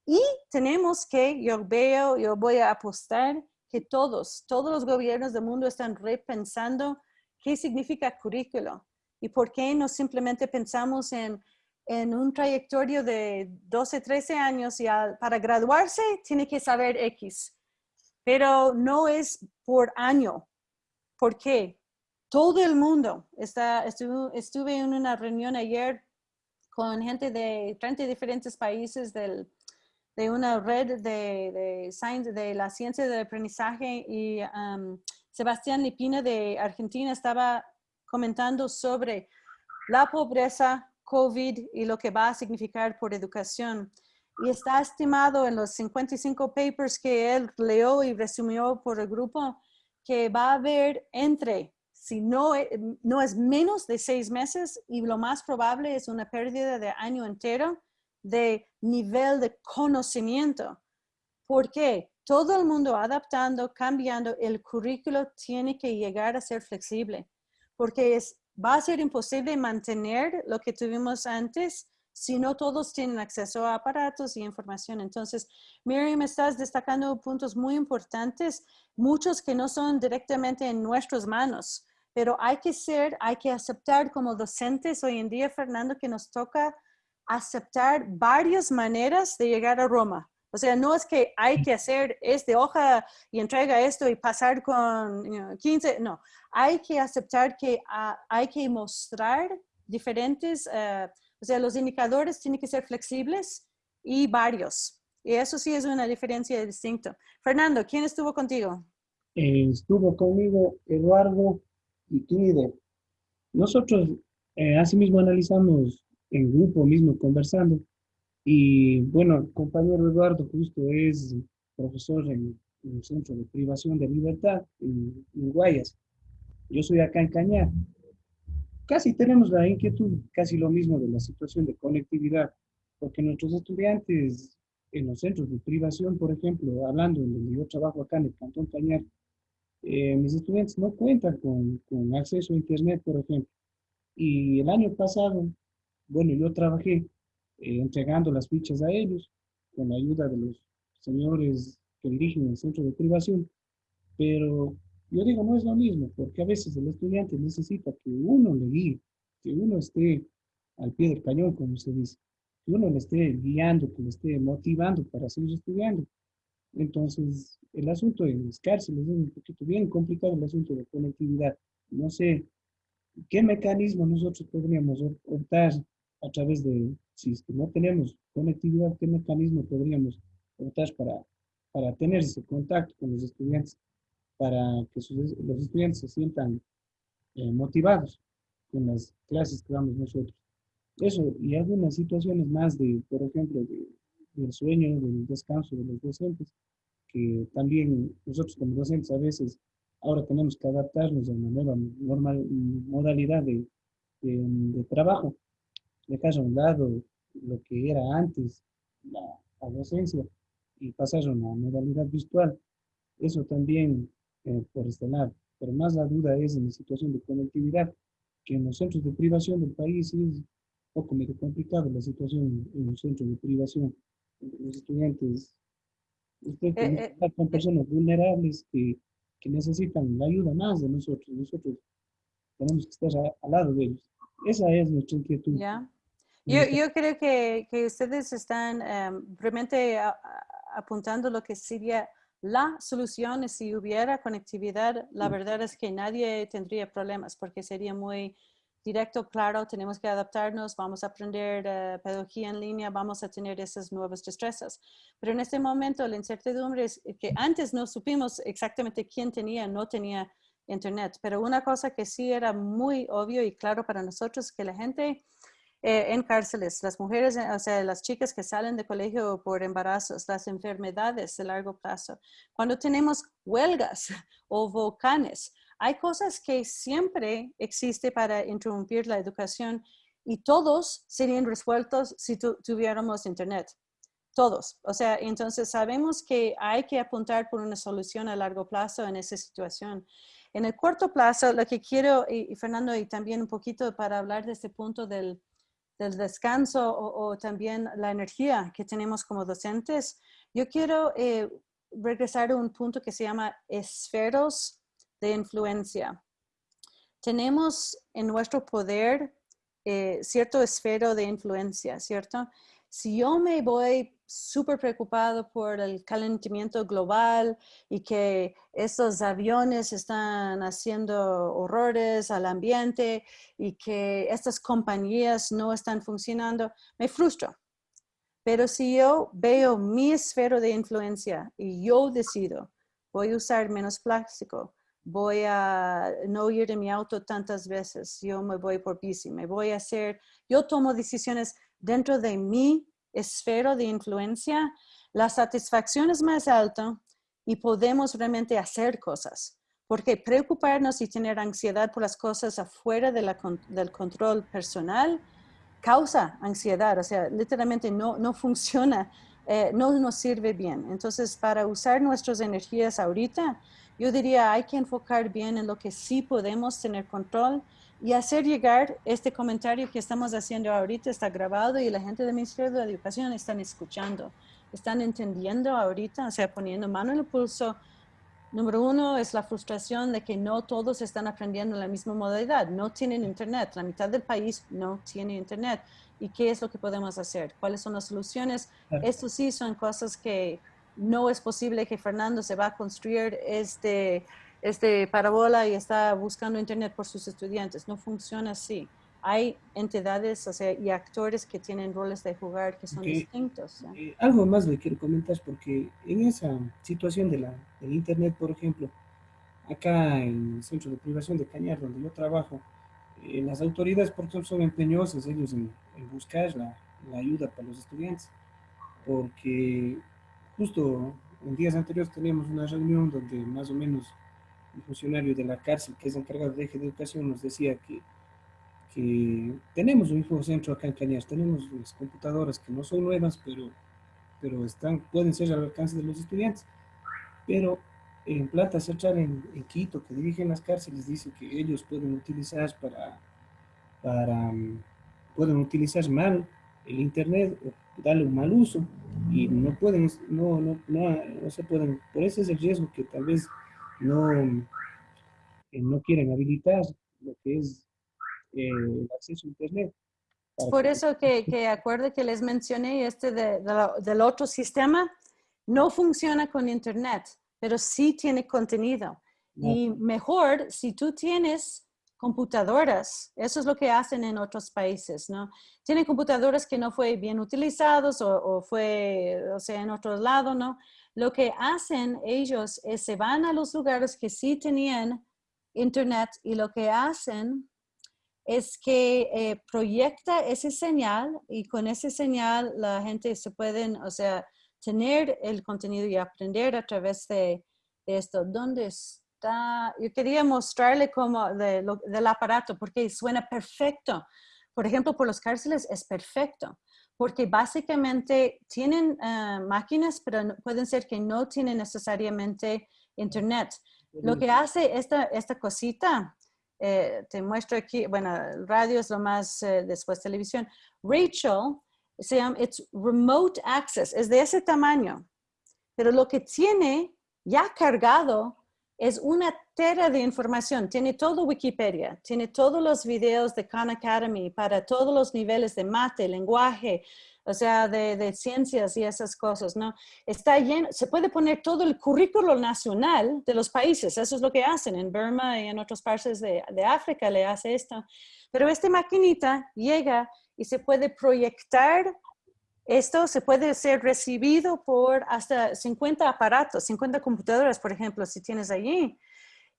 y tenemos que, yo veo, yo voy a apostar que todos, todos los gobiernos del mundo están repensando qué significa currículo y por qué no simplemente pensamos en, en un trayectorio de 12, 13 años y para graduarse tiene que saber X, pero no es por año. ¿Por qué? Todo el mundo, está, estuve, estuve en una reunión ayer con gente de 30 diferentes países del, de una red de, de, de la ciencia del aprendizaje y Sebastián Lipina de Argentina estaba comentando sobre la pobreza, COVID y lo que va a significar por educación. Y está estimado en los 55 papers que él leyó y resumió por el grupo que va a haber entre, si no, e, no es menos de seis meses y lo más probable es una pérdida de año entero, de nivel de conocimiento. porque Todo el mundo adaptando, cambiando, el currículo tiene que llegar a ser flexible, porque es, va a ser imposible mantener lo que tuvimos antes si no todos tienen acceso a aparatos y información. Entonces, Miriam, estás destacando puntos muy importantes, muchos que no son directamente en nuestras manos, pero hay que ser, hay que aceptar como docentes hoy en día, Fernando, que nos toca aceptar varias maneras de llegar a Roma. O sea, no es que hay que hacer este hoja y entrega esto y pasar con 15, no. Hay que aceptar que ah, hay que mostrar diferentes, eh, o sea, los indicadores tienen que ser flexibles y varios. Y eso sí es una diferencia distinta. Fernando, ¿quién estuvo contigo? Estuvo conmigo Eduardo y Clide. Nosotros eh, asimismo analizamos en grupo mismo conversando. Y bueno, el compañero Eduardo justo es profesor en, el Centro de Privación de Libertad en, Guayas. Yo soy acá en Cañar. Casi tenemos la inquietud, casi lo mismo de la situación de conectividad, porque nuestros estudiantes en los centros de privación, por ejemplo, hablando en donde yo trabajo acá en el Cantón Cañar, eh, mis estudiantes no cuentan con, con acceso a Internet, por ejemplo. Y el año pasado bueno, yo trabajé eh, entregando las fichas a ellos con la ayuda de los señores que dirigen el centro de privación, pero yo digo, no es lo mismo, porque a veces el estudiante necesita que uno le guíe, que uno esté al pie del cañón, como se dice, que uno le esté guiando, que le esté motivando para seguir estudiando. Entonces, el asunto de cárceles es un poquito bien complicado, el asunto de conectividad. No sé ¿qué mecanismo nosotros podríamos optar a través de, si no tenemos conectividad, qué mecanismo podríamos optar para, para tener ese contacto con los estudiantes, para que los estudiantes se sientan eh, motivados con las clases que damos nosotros? Eso, y algunas situaciones más de, por ejemplo, de, del sueño, del descanso de los docentes, que también nosotros como docentes a veces ahora tenemos que adaptarnos a una nueva normal, modalidad de, de, trabajo, dejar a un lado lo que era antes la, docencia y pasar a una modalidad virtual. Eso también eh, por este lado. Pero más la duda es en la situación de conectividad, que en los centros de privación del país es un poco medio complicado la situación en los centros de privación. Los estudiantes, usted eh, eh, con personas vulnerables que que necesitan la ayuda más de nosotros. Nosotros tenemos que estar al lado de ellos. Esa es nuestra inquietud. Yo, yo, creo que, que ustedes están em, realmente apuntando lo que sería la solución si hubiera conectividad. La verdad es que nadie tendría problemas porque sería muy directo, claro, tenemos que adaptarnos, vamos a aprender uh, pedagogía en línea, vamos a tener esas nuevas destrezas. Pero en este momento la incertidumbre es que antes no supimos exactamente quién tenía no tenía internet, pero una cosa que sí era muy obvio y claro para nosotros es que la gente eh, en cárceles, las mujeres, o sea, las chicas que salen de colegio por embarazos, las enfermedades de largo plazo, cuando tenemos huelgas [LAUGHS] o volcanes, hay cosas que siempre existe para interrumpir la educación y todos serían resueltos si tuviéramos internet. Todos. O sea, entonces sabemos que hay que apuntar por una solución a largo plazo en esa situación. En el corto plazo, lo que quiero, y, Fernando, y también un poquito para hablar de este punto del, del descanso o, también la energía que tenemos como docentes, yo quiero eh, regresar a un punto que se llama esferos de influencia. Tenemos en nuestro poder eh, cierto esfero de influencia, ¿cierto? Si yo me voy súper preocupado por el calentamiento global y que estos aviones están haciendo horrores al ambiente y que estas compañías no están funcionando, me frustro. Pero si yo veo mi esfero de influencia y yo decido, voy a usar menos plástico, voy a no ir en mi auto tantas veces, yo me voy por bici, me voy a hacer, yo tomo decisiones dentro de mi esfera de influencia, la satisfacción es más alta y podemos realmente hacer cosas. Porque preocuparnos y tener ansiedad por las cosas afuera de la, del control personal causa ansiedad, o sea, literalmente no, no [LAUGHS] funciona, eh, no nos sirve bien. Entonces, para usar nuestras energías ahorita, yo diría, hay que enfocar bien en lo que sí podemos tener control y hacer llegar este comentario que estamos haciendo ahorita, está grabado y la gente del Ministerio de Educación están escuchando, están entendiendo ahorita, o sea, poniendo mano en el pulso. Número uno es la frustración de que no todos están aprendiendo la misma modalidad, no tienen internet, la mitad del país no tiene internet. ¿Y qué es lo que podemos hacer? ¿Cuáles son las soluciones? Esto sí son cosas que no es posible que Fernando se va a construir este, este parabola y está buscando internet por sus estudiantes. No funciona así. Hay entidades o sea, y actores que tienen roles de jugar que son distintos. Eh, algo más le quiero comentar porque en esa situación de la, del internet, por ejemplo, acá en el centro de privación de Cañar, donde yo trabajo, eh, las autoridades por ejemplo, son empeñosas ellos en, buscar la, la ayuda para los estudiantes, porque justo en días anteriores teníamos una reunión donde más o menos el funcionario de la cárcel que es encargado de eje de educación nos decía que, que tenemos un infocentro acá en Cañas, tenemos las computadoras que no son nuevas, pero, pero están, pueden ser al alcance de los estudiantes. Pero en Plata Central en, en, Quito, que dirigen las cárceles, dice que ellos pueden utilizar para, para pueden utilizar mal el internet o darle un mal uso y no pueden, no, no, no, se pueden, por eso es el riesgo que tal vez no, no quieren habilitar lo que es eh, el acceso a internet. Por eso que, que acuerde que les mencioné este de, del otro sistema, no funciona con internet, pero sí tiene contenido. Y mejor si tú tienes computadoras. Eso es lo que hacen en otros países, ¿no? Tienen computadoras que no fue bien utilizados o, fue, o sea, en otro lado, ¿no? Lo que hacen ellos es se van a los lugares que sí tenían internet y lo que hacen es que eh, proyecta ese señal y con ese señal la gente se pueden, o sea, tener el contenido y aprender a través de, de esto. ¿Dónde es? yo quería mostrarle como del aparato porque suena perfecto. Por ejemplo, por los cárceles es perfecto porque básicamente tienen eh, máquinas, pero pueden ser que no tienen necesariamente internet. Lo que hace esta, esta cosita, eh, te muestro aquí, bueno, radio es lo más, eh, después televisión. Rachel, se llama, it's remote access, es de ese tamaño, pero lo que tiene ya cargado es una tera de información. Tiene todo Wikipedia, tiene todos los videos de Khan Academy para todos los niveles de mate, lenguaje, o sea, de, ciencias y esas cosas, ¿no? Está lleno, se puede poner todo el currículo nacional de los países, eso es lo que hacen en Burma y en otras partes de, de África, le hace esto. Pero esta maquinita llega y se puede proyectar esto se puede ser recibido por hasta 50 aparatos, 50 computadoras, por ejemplo, si tienes allí.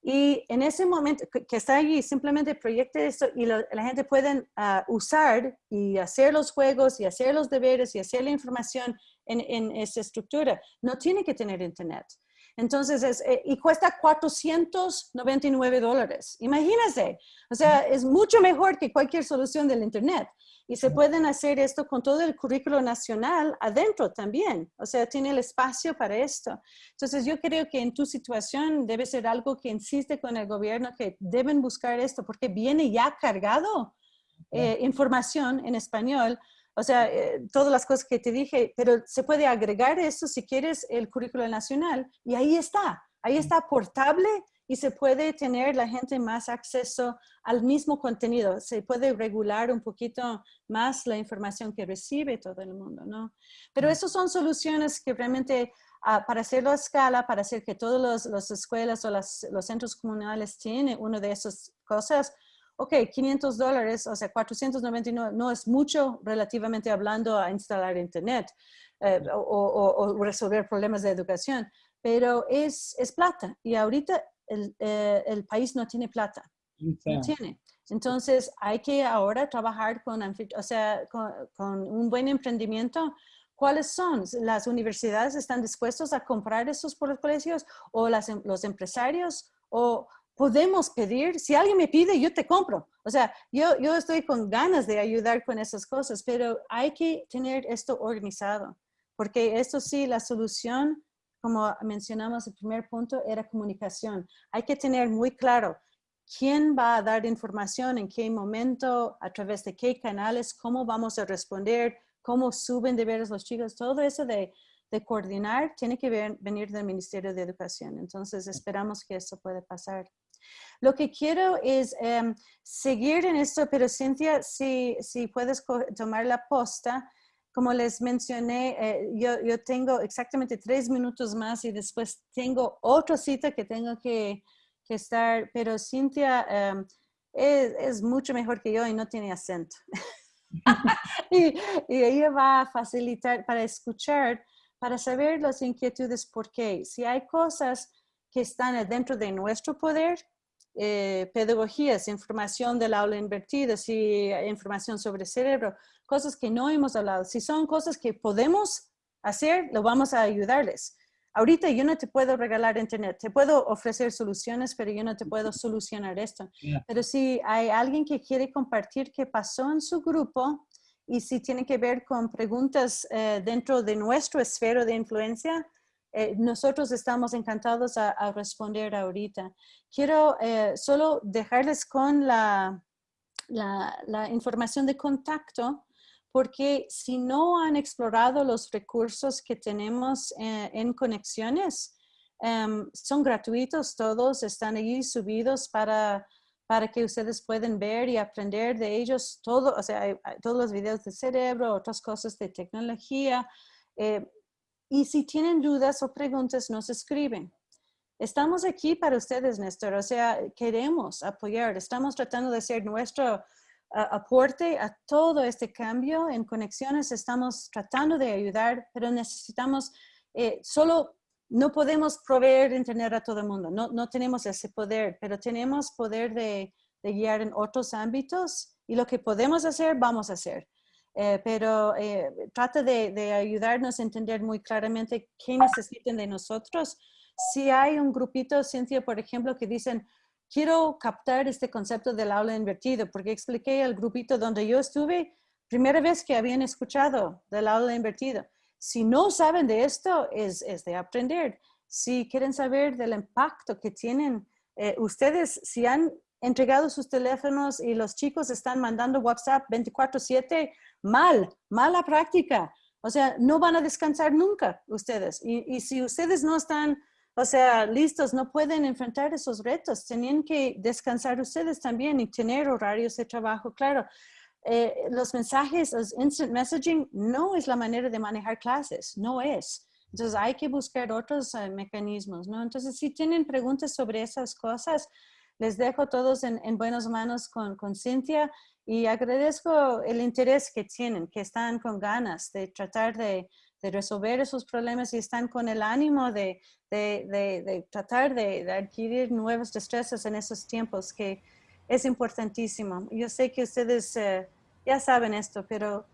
Y en ese momento que está allí, simplemente proyecte esto y la gente puede ah, usar y hacer los juegos y hacer los deberes y hacer la información en, en esa estructura. No tiene que tener internet. Entonces, es, eh, y cuesta 499 dólares. Imagínense, o sea, es mucho mejor que cualquier solución del Internet. Y se pueden hacer esto con todo el currículo nacional adentro también. O sea, tiene el espacio para esto. Entonces, yo creo que en tu situación debe ser algo que insiste con el gobierno que deben buscar esto porque viene ya cargado eh, información en español o sea, eh, todas las cosas que te dije, pero se puede agregar eso si quieres el currículo nacional y ahí está, ahí está portable y se puede tener la gente más acceso al mismo contenido. Se puede regular un poquito más la información que recibe todo el mundo, ¿no? Pero esas son soluciones que realmente ah, para hacerlo a escala, para hacer que todas las escuelas o los centros comunales tienen una de esas cosas, ok, 500 dólares, o sea, 499 no es mucho relativamente hablando a instalar internet eh, o, resolver problemas de educación, pero es, es plata y ahorita el, eh, el, país no tiene plata, no tiene. Entonces hay que ahora trabajar con, o sea, con, con un buen emprendimiento ¿Cuáles son? ¿Las universidades están dispuestas a comprar esos por los colegios o las, em, los empresarios? ¿O podemos pedir, si alguien me pide, yo te compro. O sea, yo, yo estoy con ganas de ayudar con esas cosas, pero hay que tener esto organizado, porque esto sí, la solución, como mencionamos el primer punto, era comunicación. Hay que tener muy claro quién va a dar información, en qué momento, a través de qué canales, cómo vamos a responder, cómo suben deberes los chicos, todo eso de, de coordinar tiene que venir del Ministerio de Educación. Entonces esperamos que eso pueda pasar. Lo que quiero es em, seguir en esto, pero Cintia, si, si puedes tomar la posta, como les mencioné, eh, yo, yo, tengo exactamente tres minutos más y después tengo otra cita que tengo que, que estar, pero Cintia em, es, es, mucho mejor que yo y no tiene acento. [LAUGHS] y, y, ella va a facilitar para escuchar, para saber las inquietudes, porque si hay cosas que están dentro de nuestro poder, eh, pedagogías, información del aula invertida, si información sobre cerebro, cosas que no hemos hablado. Si son cosas que podemos hacer, lo vamos a ayudarles. Ahorita yo no te puedo regalar internet, te puedo ofrecer soluciones, pero yo no te puedo solucionar esto. Pero si hay alguien que quiere compartir qué pasó en su grupo y si tiene que ver con preguntas eh, dentro de nuestro esfero de influencia, eh, nosotros estamos encantados a, responder ahorita. Quiero eh, solo dejarles con la, la, información de contacto, porque si no han explorado los recursos que tenemos eh, en conexiones, em, son gratuitos todos, están allí subidos para, para que ustedes puedan ver y aprender de ellos todo, o sea, todos los videos de cerebro, otras cosas de tecnología, y si tienen dudas o preguntas, nos escriben. estamos aquí para ustedes, Néstor. O sea, queremos apoyar, estamos tratando de hacer nuestro aporte a todo este cambio en conexiones. Estamos tratando de ayudar, pero necesitamos, eh, solo no podemos proveer internet a todo el mundo. No, no tenemos ese poder, pero tenemos poder de, de, guiar en otros ámbitos y lo que podemos hacer, vamos a hacer. Eh, pero eh, trata de, de, ayudarnos a entender muy claramente qué necesitan de nosotros. Si hay un grupito, Cintia, por ejemplo, que dicen, quiero captar este concepto del aula invertido, porque expliqué al grupito donde yo estuve, primera vez que habían escuchado del aula invertido. Si no saben de esto, es, es de aprender. Si quieren saber del impacto que tienen eh, ustedes, si han entregado sus teléfonos y los chicos están mandando WhatsApp 24/7, mal, mala práctica. O sea, no van a descansar nunca ustedes. Y, y si ustedes no están o sea, listos, no pueden enfrentar esos retos. Tenían que descansar ustedes también y tener horarios de trabajo. Claro, eh, los mensajes, los instant messaging, no es la manera de manejar clases, no es. Entonces hay que buscar otros eh, mecanismos, ¿no? Entonces, si tienen preguntas sobre esas cosas, les dejo todos en, en buenas manos con, con Cintia y agradezco el interés que tienen, que están con ganas de tratar de, de resolver esos problemas y están con el ánimo de, de, de, tratar de, adquirir nuevas destrezas en esos tiempos, que es importantísimo. Yo sé que ustedes eh, ya saben esto, pero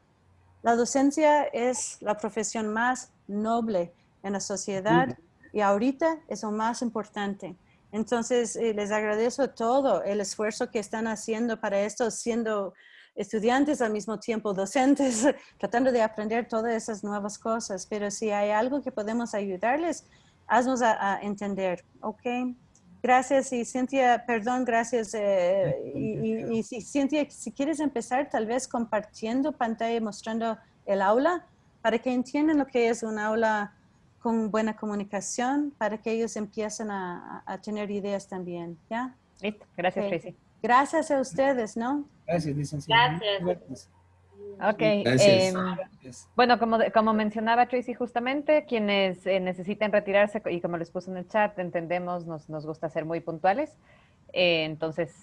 la docencia es la profesión más noble en la sociedad y ahorita es lo más importante. Entonces, eh, les agradezco todo el esfuerzo que están haciendo para esto, siendo estudiantes al mismo tiempo docentes, [LAUGHS] tratando de aprender todas esas nuevas cosas. Pero si hay algo que podemos ayudarles, haznos a, entender, ¿ok? Gracias y Cintia, perdón, gracias. Eh, y, Cintia, si quieres empezar tal vez compartiendo pantalla, mostrando el aula, para que entiendan lo que es un aula con buena comunicación, para que ellos empiecen a, a tener ideas también, ¿ya? Listo, gracias Tracy. Gracias a ustedes, ¿no? Gracias, licenciada. Gracias. Ok. Em, bueno, como, como mencionaba Tracy justamente, quienes eh, necesiten retirarse, y como les puse en el chat, entendemos, nos, nos gusta ser muy puntuales. Eh, entonces,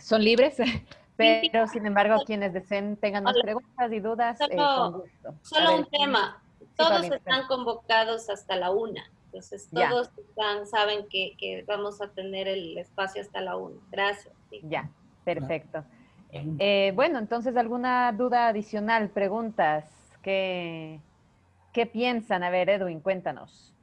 son libres, [LAUGHS] pero sin embargo, quienes deseen tengan más preguntas y dudas, solo, eh, con gusto. Solo un tema. Todos están convocados hasta la una. Entonces, todos están, saben que, que, vamos a tener el espacio hasta la una. Gracias. Ya, perfecto. Eh, bueno, entonces, ¿alguna duda adicional, preguntas? ¿Qué, ¿Qué piensan? A ver, Edwin, cuéntanos.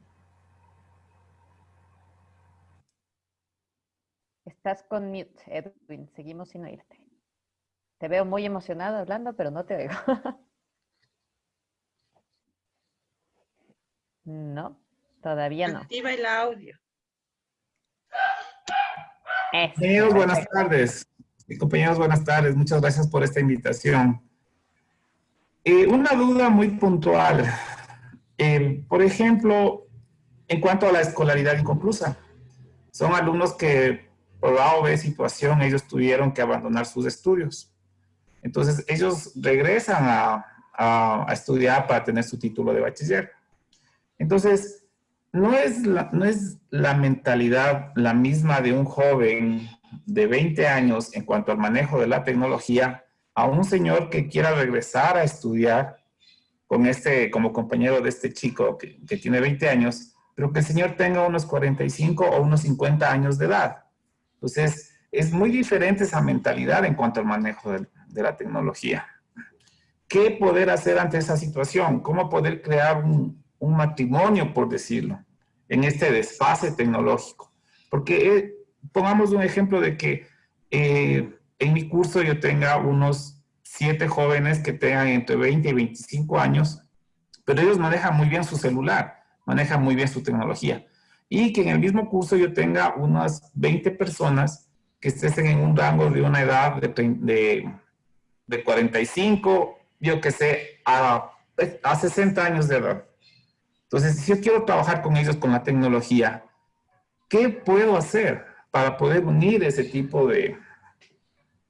Estás con mute, Edwin. Seguimos sin oírte. Te veo muy emocionado hablando, pero no te oigo. [LAUGHS] no, todavía no. Activa el audio. buenas tardes compañeros, buenas tardes. Muchas gracias por esta invitación. Eh, una duda muy puntual. Eh, por ejemplo, en cuanto a la escolaridad inconclusa. Son alumnos que por A o B situación ellos tuvieron que abandonar sus estudios. Entonces ellos regresan a, a, estudiar para tener su título de bachiller. Entonces, no es, la, no es la mentalidad la misma de un joven de 20 años en cuanto al manejo de la tecnología a un señor que quiera regresar a estudiar con este, como compañero de este chico que, tiene 20 años, pero que el señor tenga unos 45 o unos 50 años de edad. Entonces, es muy diferente esa mentalidad en cuanto al manejo de, de la tecnología. ¿Qué poder hacer ante esa situación? ¿Cómo poder crear un, un matrimonio, por decirlo, en este desfase tecnológico? Porque pongamos un ejemplo de que eh, en mi curso yo tenga unos siete jóvenes que tengan entre 20 y 25 años, pero ellos manejan muy bien su celular, manejan muy bien su tecnología. Y que en el mismo curso yo tenga unas 20 personas que estén en un rango de una edad de, de, de 45, yo que sé, a, a 60 años de edad. Entonces, si yo quiero trabajar con ellos con la tecnología, ¿qué puedo hacer? para poder unir ese tipo de,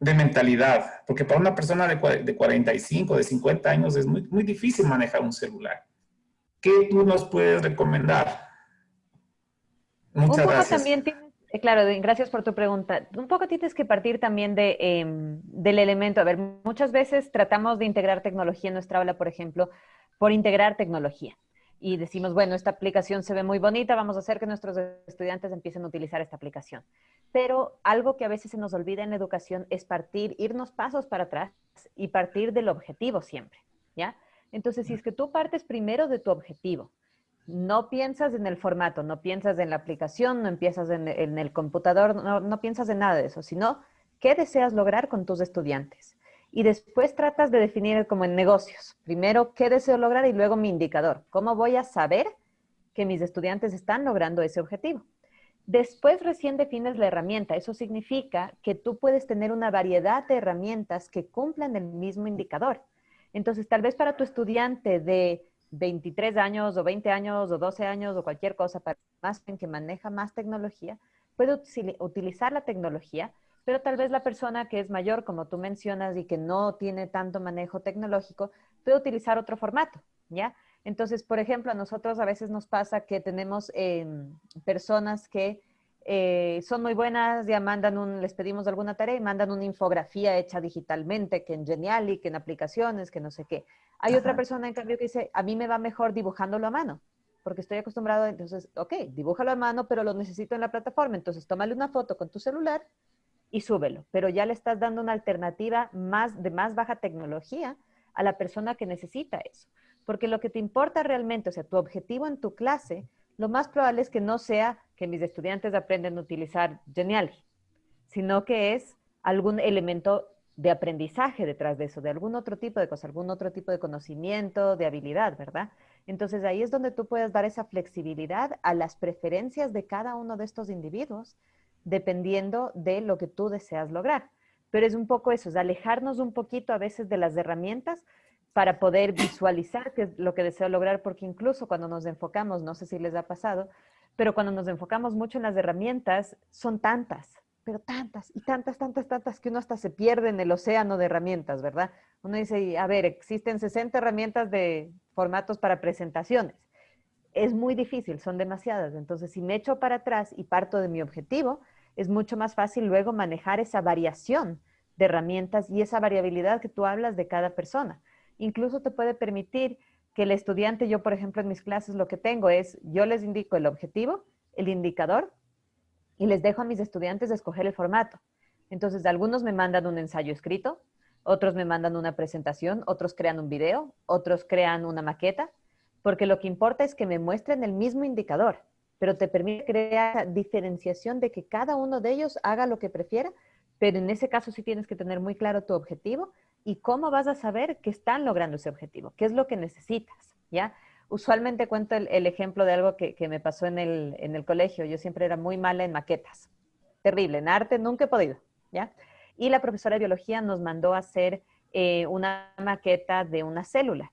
de mentalidad. Porque para una persona de, de 45, de 50 años es muy, muy difícil manejar un celular. ¿Qué tú nos puedes recomendar? Muchas un poco gracias. También tienes, eh, claro, gracias por tu pregunta. Un poco tienes que partir también de, em, del elemento. A ver, muchas veces tratamos de integrar tecnología en nuestra aula, por ejemplo, por integrar tecnología. Y decimos, bueno, esta aplicación se ve muy bonita, vamos a hacer que nuestros estudiantes empiecen a utilizar esta aplicación. Pero algo que a veces se nos olvida en la educación es partir, irnos pasos para atrás y partir del objetivo siempre, ¿ya? Entonces, si es que tú partes primero de tu objetivo, no piensas en el formato, no piensas en la aplicación, no empiezas en, el computador, no, no, piensas en nada de eso, sino qué deseas lograr con tus estudiantes. Y después tratas de definir como en negocios. Primero, qué deseo lograr y luego mi indicador. ¿Cómo voy a saber que mis estudiantes están logrando ese objetivo? Después recién defines la herramienta. Eso significa que tú puedes tener una variedad de herramientas que cumplan el mismo indicador. Entonces, tal vez para tu estudiante de 23 años o 20 años o 12 años o cualquier cosa para más que maneja más tecnología, puede utilizar la tecnología, pero tal vez la persona que es mayor, como tú mencionas, y que no tiene tanto manejo tecnológico, puede utilizar otro formato, ¿ya? Entonces, por ejemplo, a nosotros a veces nos pasa que tenemos eh, personas que eh, son muy buenas, ya mandan un, les pedimos alguna tarea y mandan una infografía hecha digitalmente, que en Geniali, que en aplicaciones, que no sé qué. Hay Ajá. otra persona, en cambio, que dice, a mí me va mejor dibujándolo a mano, porque estoy acostumbrado, entonces, ok, dibújalo a mano, pero lo necesito en la plataforma, entonces tómale una foto con tu celular y súbelo, pero ya le estás dando una alternativa más de más baja tecnología a la persona que necesita eso. Porque lo que te importa realmente, o sea, tu objetivo en tu clase, lo más probable es que no sea que mis estudiantes aprenden a utilizar Geniali, sino que es algún elemento de aprendizaje detrás de eso, de algún otro tipo de cosa, algún otro tipo de conocimiento, de habilidad, ¿verdad? Entonces ahí es donde tú puedes dar esa flexibilidad a las preferencias de cada uno de estos individuos, dependiendo de lo que tú deseas lograr. Pero es un poco eso, es alejarnos un poquito a veces de las herramientas para poder visualizar qué es lo que deseo lograr, porque incluso cuando nos enfocamos, no sé si les ha pasado, pero cuando nos enfocamos mucho en las herramientas, son tantas, pero tantas y tantas, tantas, tantas, que uno hasta se pierde en el océano de herramientas, ¿verdad? Uno dice, a ver, existen 60 herramientas de formatos para presentaciones. Es muy difícil, son demasiadas. Entonces, si me echo para atrás y parto de mi objetivo, es mucho más fácil luego manejar esa variación de herramientas y esa variabilidad que tú hablas de cada persona. Incluso te puede permitir que el estudiante, yo por ejemplo en mis clases lo que tengo es, yo les indico el objetivo, el indicador, y les dejo a mis estudiantes escoger el formato. Entonces, algunos me mandan un ensayo escrito, otros me mandan una presentación, otros crean un video, otros crean una maqueta, porque lo que importa es que me muestren el mismo indicador, pero te permite crear diferenciación de que cada uno de ellos haga lo que prefiera, pero en ese caso sí tienes que tener muy claro tu objetivo y cómo vas a saber que están logrando ese objetivo, qué es lo que necesitas, ¿ya? Usualmente cuento el, ejemplo de algo que, que me pasó en el, en el, colegio. Yo siempre era muy mala en maquetas. Terrible. En arte nunca he podido, ¿ya? Y la profesora de biología nos mandó a hacer eh, una maqueta de una célula.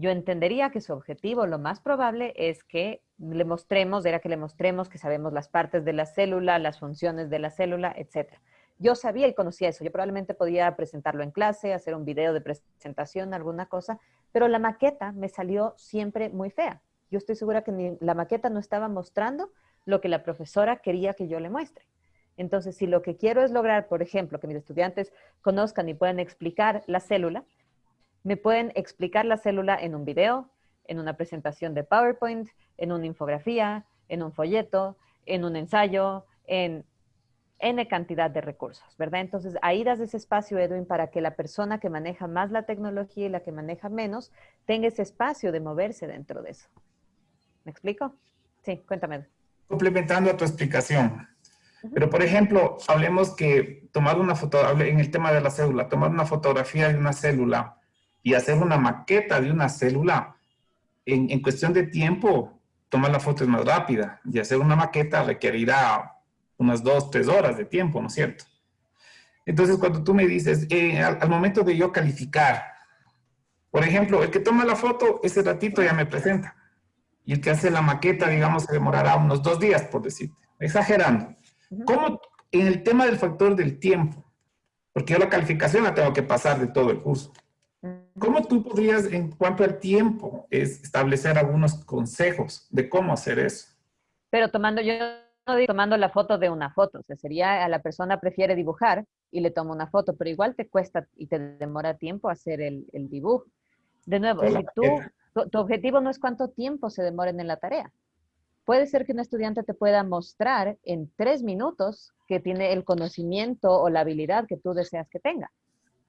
Yo entendería que su objetivo, lo más probable, es que le mostremos, era que le mostremos que sabemos las partes de la célula, las funciones de la célula, etcétera. Yo sabía y conocía eso. Yo probablemente podía presentarlo en clase, hacer un video de presentación, alguna cosa, pero la maqueta me salió siempre muy fea. Yo estoy segura que ni, la maqueta no estaba mostrando lo que la profesora quería que yo le muestre. Entonces, si lo que quiero es lograr, por ejemplo, que mis estudiantes conozcan y puedan explicar la célula, me pueden explicar la célula en un video, en una presentación de PowerPoint, en una infografía, en un folleto, en un ensayo, en N cantidad de recursos, ¿verdad? Entonces, ahí das ese espacio, Edwin, para que la persona que maneja más la tecnología y la que maneja menos tenga ese espacio de moverse dentro de eso. ¿Me explico? Sí, cuéntame. Complementando a tu explicación. Pero, por ejemplo, hablemos que tomar una foto, en el tema de la célula, tomar una fotografía de una célula y hacer una maqueta de una célula, en, en cuestión de tiempo, tomar la foto es más rápida y hacer una maqueta requerirá unas dos, tres horas de tiempo, ¿no es cierto? Entonces, cuando tú me dices, eh, al, al, momento de yo calificar, por ejemplo, el que toma la foto, ese ratito ya me presenta. Y el que hace la maqueta, digamos, se demorará unos dos días, por decirte, exagerando. ¿Cómo en el tema del factor del tiempo? Porque yo la calificación la tengo que pasar de todo el curso. ¿Cómo tú podrías, en cuanto al tiempo, es establecer algunos consejos de cómo hacer eso? Pero tomando yo digo tomando la foto de una foto, o sea, sería a la persona prefiere dibujar y le toma una foto, pero igual te cuesta y te demora tiempo hacer el, el dibujo. De nuevo, si tú, tu, tu, objetivo no es cuánto tiempo se demoren en la tarea. Puede ser que un estudiante te pueda mostrar en tres minutos que tiene el conocimiento o la habilidad que tú deseas que tenga,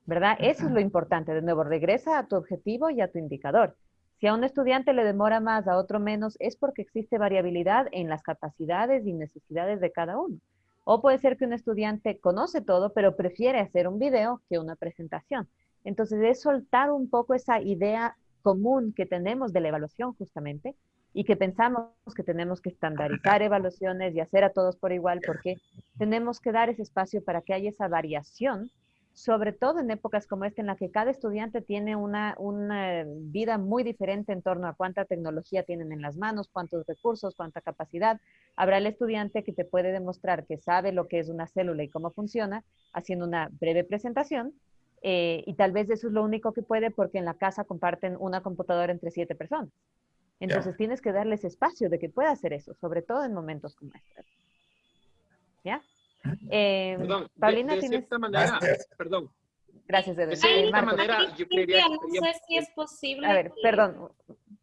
¿verdad? Eso es lo importante. De nuevo, regresa a tu objetivo y a tu indicador. Si a un estudiante le demora más, a otro menos, es porque existe variabilidad en las capacidades y necesidades de cada uno. O puede ser que un estudiante conoce todo, pero prefiere hacer un video que una presentación. Entonces, es soltar un poco esa idea común que tenemos de la evaluación justamente y que pensamos que tenemos que estandarizar evaluaciones y hacer a todos por igual porque tenemos que dar ese espacio para que haya esa variación sobre todo en épocas como esta en la que cada estudiante tiene una, una, vida muy diferente en torno a cuánta tecnología tienen en las manos, cuántos recursos, cuánta capacidad. Habrá el estudiante que te puede demostrar que sabe lo que es una célula y cómo funciona, haciendo una breve presentación, eh, y tal vez eso es lo único que puede porque en la casa comparten una computadora entre siete personas. Entonces yeah. tienes que darles espacio de que pueda hacer eso, sobre todo en momentos como este. ¿Ya? Eh, perdón, Paulina, de, de ¿tienes... cierta manera, perdón. Gracias, De cierta manera, yo quería... No sé si es posible. A ver, que... perdón.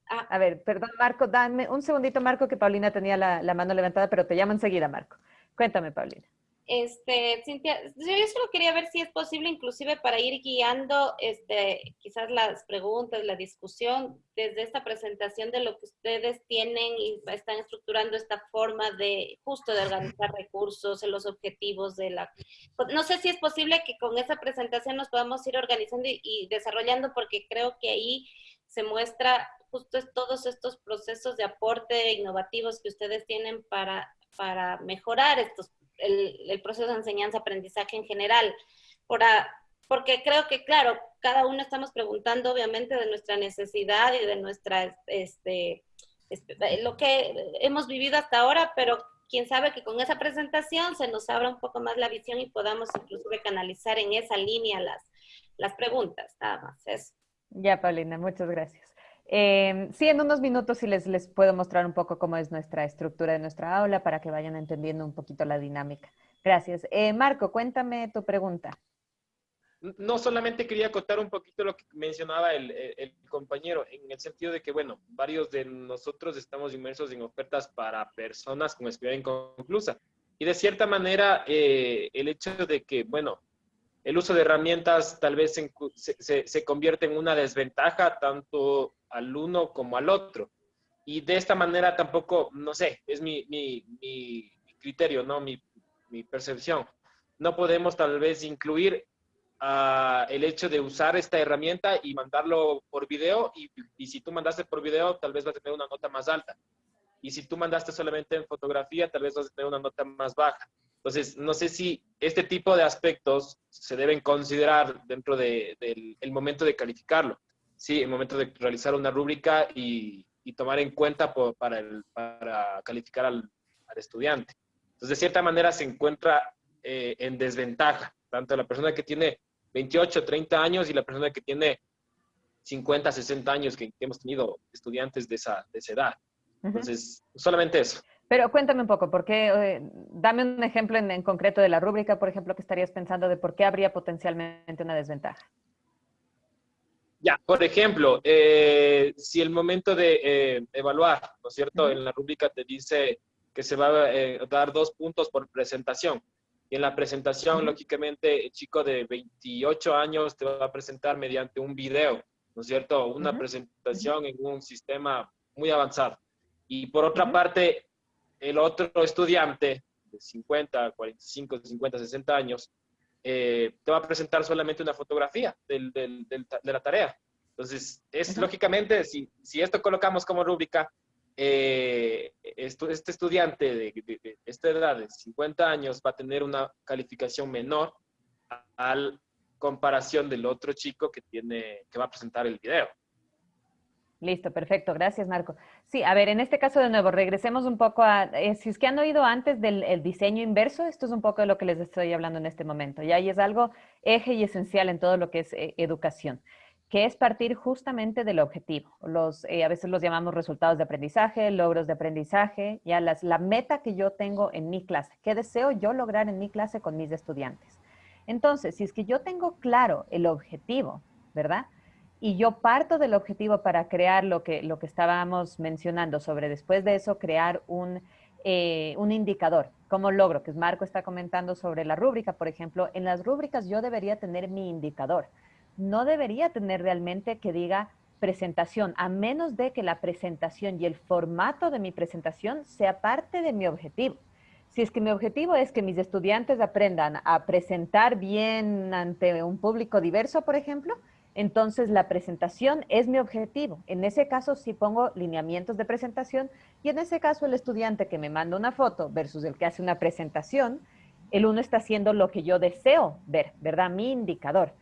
Ah. A ver, perdón, Marco, dame un segundito, Marco, que Paulina tenía la, la mano levantada, pero te llamo enseguida, Marco. Cuéntame, Paulina. Este, Cintia, yo solo quería ver si es posible, inclusive para ir guiando este, quizás las preguntas, la discusión, desde esta presentación de lo que ustedes tienen y están estructurando esta forma de justo de organizar [LAUGHS] recursos, en los objetivos de la... No sé si es posible que con esa presentación nos podamos ir organizando y, y desarrollando, porque creo que ahí se muestra justo todos estos procesos de aporte innovativos que ustedes tienen para, para mejorar estos el, el proceso de enseñanza-aprendizaje en general. Por a, porque creo que, claro, cada uno estamos preguntando obviamente de nuestra necesidad y de nuestra, este, este, lo que hemos vivido hasta ahora, pero quién sabe que con esa presentación se nos abra un poco más la visión y podamos inclusive canalizar en esa línea las, las preguntas, nada más eso. Ya, Paulina, muchas gracias. Eh, sí, en unos minutos sí les, les puedo mostrar un poco cómo es nuestra estructura de nuestra aula para que vayan entendiendo un poquito la dinámica. Gracias. Eh, Marco, cuéntame tu pregunta. No solamente quería contar un poquito lo que mencionaba el, el, compañero, en el sentido de que, bueno, varios de nosotros estamos inmersos en ofertas para personas con experiencia inconclusa. Y de cierta manera, eh, el hecho de que, bueno, el uso de herramientas tal vez se, se, convierte en una desventaja tanto al uno como al otro. Y de esta manera tampoco, no sé, es mi, mi, criterio, ¿no? Mi, mi, percepción. No podemos tal vez incluir uh, el hecho de usar esta herramienta y mandarlo por video y, y si tú mandaste por video tal vez vas a tener una nota más alta. Y si tú mandaste solamente en fotografía tal vez vas a tener una nota más baja. Entonces, no sé si este tipo de aspectos se deben considerar dentro del de, de, momento de calificarlo. Sí, el momento de realizar una rúbrica y, y tomar en cuenta por, para, el, para, calificar al, al, estudiante. Entonces, de cierta manera se encuentra eh, en desventaja, tanto la persona que tiene 28, 30 años y la persona que tiene 50, 60 años, que, que hemos tenido estudiantes de esa, de esa edad. Entonces, uh -huh. solamente eso. Pero cuéntame un poco, ¿por qué? Eh, dame un ejemplo en, en, concreto de la rúbrica, por ejemplo, que estarías pensando de por qué habría potencialmente una desventaja. Ya, por ejemplo, eh, si el momento de eh, evaluar, ¿no es cierto? Uh -huh. En la rúbrica te dice que se va a eh, dar dos puntos por presentación. Y en la presentación, uh -huh. lógicamente, el chico de 28 años te va a presentar mediante un video, ¿no es cierto? Una uh -huh. presentación en un sistema muy avanzado. Y por otra parte, el otro estudiante de 50, 45, 50, 60 años, eh, te va a presentar solamente una fotografía del, del, del, de la tarea. Entonces, es lógicamente, si, si, esto colocamos como rúbrica, eh, esto, este estudiante de, de, de, esta edad, de 50 años, va a tener una calificación menor al comparación del otro chico que, tiene, que va a presentar el video. Listo, perfecto. Gracias, Marco. Sí, a ver, en este caso de nuevo, regresemos un poco a, eh, si es que han oído antes del diseño inverso, esto es un poco de lo que les estoy hablando en este momento, ¿ya? Y es algo eje y esencial en todo lo que es eh, educación. que es partir justamente del objetivo. Los, eh, a veces los llamamos resultados de aprendizaje, logros de aprendizaje, ya las, la meta que yo tengo en mi clase, qué deseo yo lograr en mi clase con mis estudiantes. Entonces, si es que yo tengo claro el objetivo, ¿verdad? Y yo parto del objetivo para crear lo que, lo que estábamos mencionando sobre después de eso crear un, eh, un indicador. ¿Cómo logro? Que Marco está comentando sobre la rúbrica, por ejemplo. En las rúbricas yo debería tener mi indicador no debería tener realmente que diga presentación, a menos de que la presentación y el formato de mi presentación sea parte de mi objetivo. Si es que mi objetivo es que mis estudiantes aprendan a presentar bien ante un público diverso, por ejemplo, entonces la presentación es mi objetivo. En ese caso sí pongo lineamientos de presentación y en ese caso el estudiante que me manda una foto versus el que hace una presentación, el uno está haciendo lo que yo deseo ver, ¿verdad? Mi indicador.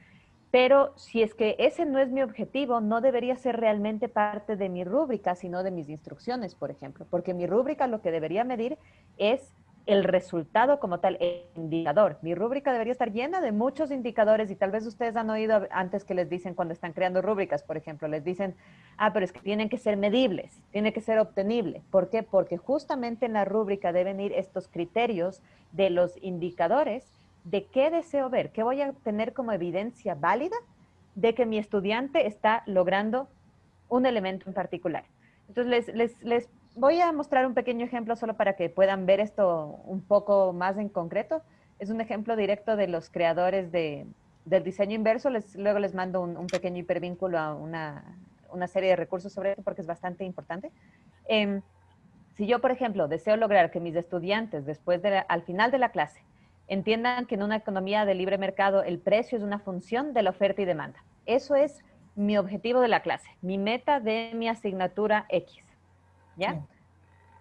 Pero si es que ese no es mi objetivo, no debería ser realmente parte de mi rúbrica, sino de mis instrucciones, por ejemplo. Porque mi rúbrica lo que debería medir es el resultado como tal, indicador. Mi rúbrica debería estar llena de muchos indicadores y tal vez ustedes han oído antes que les dicen cuando están creando rúbricas, por ejemplo, les dicen, ah, pero es que tienen que ser medibles, tiene que ser obtenible. ¿Por qué? Porque justamente en la rúbrica deben ir estos criterios de los indicadores de qué deseo ver, qué voy a tener como evidencia válida de que mi estudiante está logrando un elemento en particular. Entonces, les, voy a mostrar un pequeño ejemplo solo para que puedan ver esto un poco más en concreto. Es un ejemplo directo de los creadores de, del diseño inverso. Les, luego les mando un, pequeño hipervínculo a una, serie de recursos sobre esto porque es bastante importante. Em, si yo, por ejemplo, deseo lograr que mis estudiantes, después de al final de la clase, Entiendan que en una economía de libre mercado el precio es una función de la oferta y demanda. Eso es mi objetivo de la clase, mi meta de mi asignatura X. ¿Ya?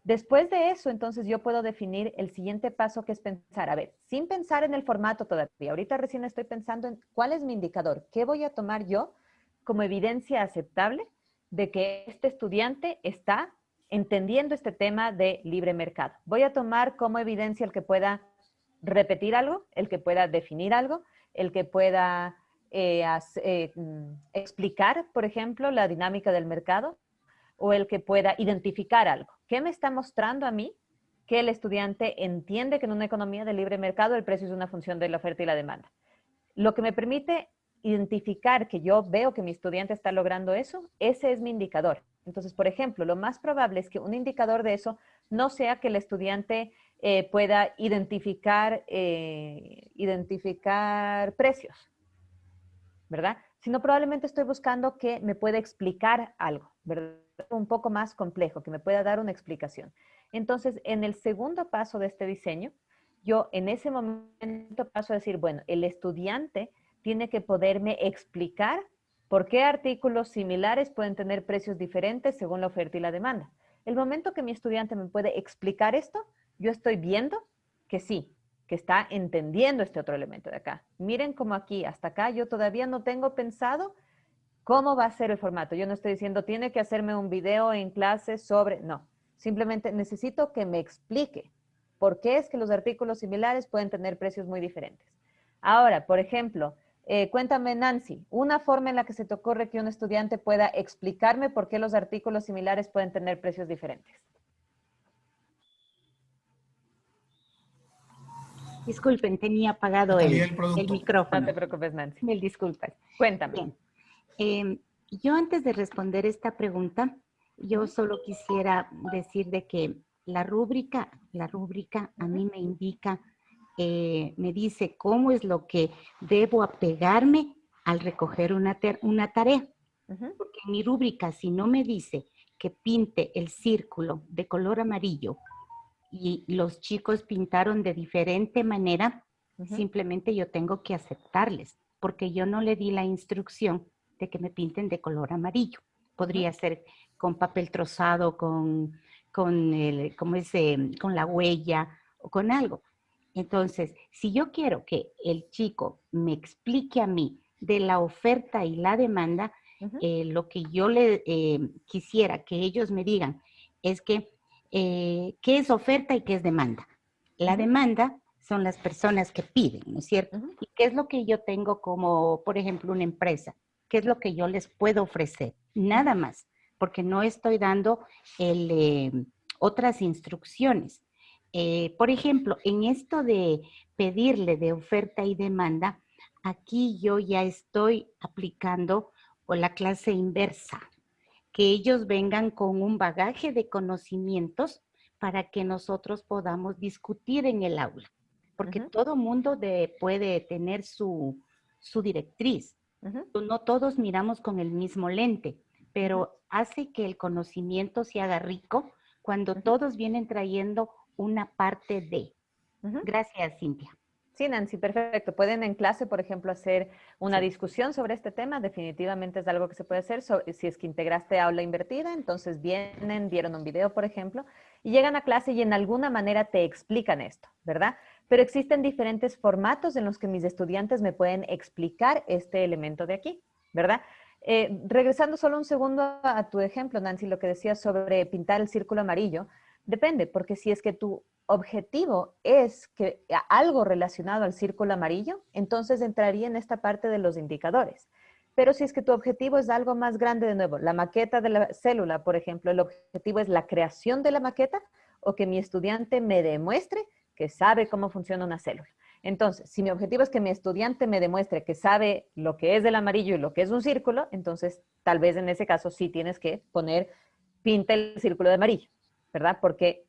Después de eso, entonces yo puedo definir el siguiente paso que es pensar, a ver, sin pensar en el formato todavía, ahorita recién estoy pensando en cuál es mi indicador, qué voy a tomar yo como evidencia aceptable de que este estudiante está entendiendo este tema de libre mercado. Voy a tomar como evidencia el que pueda repetir algo, el que pueda definir algo, el que pueda eh, eh, mm, explicar, por ejemplo, la dinámica del mercado o el que pueda identificar algo. ¿Qué me está mostrando a mí que el estudiante entiende que en una economía de libre mercado el precio es una función de la oferta y la demanda? Lo que me permite identificar que yo veo que mi estudiante está logrando eso, ese es mi indicador. Entonces, por ejemplo, lo más probable es que un indicador de eso no sea que el estudiante eh, pueda identificar, eh, identificar precios, ¿verdad? Sino probablemente estoy buscando que me pueda explicar algo, ¿verdad? Un poco más complejo, que me pueda dar una explicación. Entonces, en el segundo paso de este diseño, yo en ese momento paso a decir, bueno, el estudiante tiene que poderme explicar por qué artículos similares pueden tener precios diferentes según la oferta y la demanda. El momento que mi estudiante me puede explicar esto, yo estoy viendo que sí, que está entendiendo este otro elemento de acá. Miren como aquí, hasta acá, yo todavía no tengo pensado cómo va a ser el formato. Yo no estoy diciendo, tiene que hacerme un video en clase sobre, no. Simplemente necesito que me explique por qué es que los artículos similares pueden tener precios muy diferentes. Ahora, por ejemplo, eh, cuéntame, Nancy, una forma en la que se te ocurre que un estudiante pueda explicarme por qué los artículos similares pueden tener precios diferentes. Disculpen, tenía apagado el, el, micrófono. No te preocupes, Nancy. Mil disculpas. Cuéntame. Em, yo antes de responder esta pregunta, yo solo quisiera decir de que la rúbrica, la rúbrica a mí me indica, eh, me dice cómo es lo que debo apegarme al recoger una, una tarea. Porque en mi rúbrica, si no me dice que pinte el círculo de color amarillo y los chicos pintaron de diferente manera, simplemente yo tengo que aceptarles, porque yo no le di la instrucción de que me pinten de color amarillo. Podría ser con papel trozado, con, con, el, como con la huella o con algo. Entonces, si yo quiero que el chico me explique a mí de la oferta y la demanda, eh, lo que yo le eh, quisiera que ellos me digan es que eh, qué es oferta y qué es demanda. La demanda son las personas que piden, ¿no es cierto? ¿Y qué es lo que yo tengo como, por ejemplo, una empresa? Qué es lo que yo les puedo ofrecer. Nada más, porque no estoy dando el, eh, otras instrucciones. Eh, por ejemplo, en esto de pedirle de oferta y demanda, aquí yo ya estoy aplicando la clase inversa, que ellos vengan con un bagaje de conocimientos para que nosotros podamos discutir en el aula, porque todo mundo puede tener su, directriz. No todos miramos con el mismo lente, pero hace que el conocimiento se haga rico cuando todos vienen trayendo una parte de. Gracias, Cintia. Sí, Nancy, perfecto. Pueden en clase, por ejemplo, hacer una discusión sobre este tema. Definitivamente es algo que se puede hacer. si es que integraste aula invertida, entonces vienen, vieron un video, por ejemplo, y llegan a clase y en alguna manera te explican esto, ¿verdad? Pero existen diferentes formatos en los que mis estudiantes me pueden explicar este elemento de aquí, ¿verdad? Eh, regresando solo un segundo a tu ejemplo, Nancy, lo que decías sobre pintar el círculo amarillo, depende, porque si es que tu objetivo es que algo relacionado al círculo amarillo, entonces entraría en esta parte de los indicadores. Pero si es que tu objetivo es algo más grande, de nuevo, la maqueta de la célula, por ejemplo, el objetivo es la creación de la maqueta o que mi estudiante me demuestre que sabe cómo funciona una célula. Entonces, si mi objetivo es que mi estudiante me demuestre que sabe lo que es el amarillo y lo que es un círculo, entonces tal vez en ese caso sí tienes que poner, pinta el círculo de amarillo, ¿verdad? Porque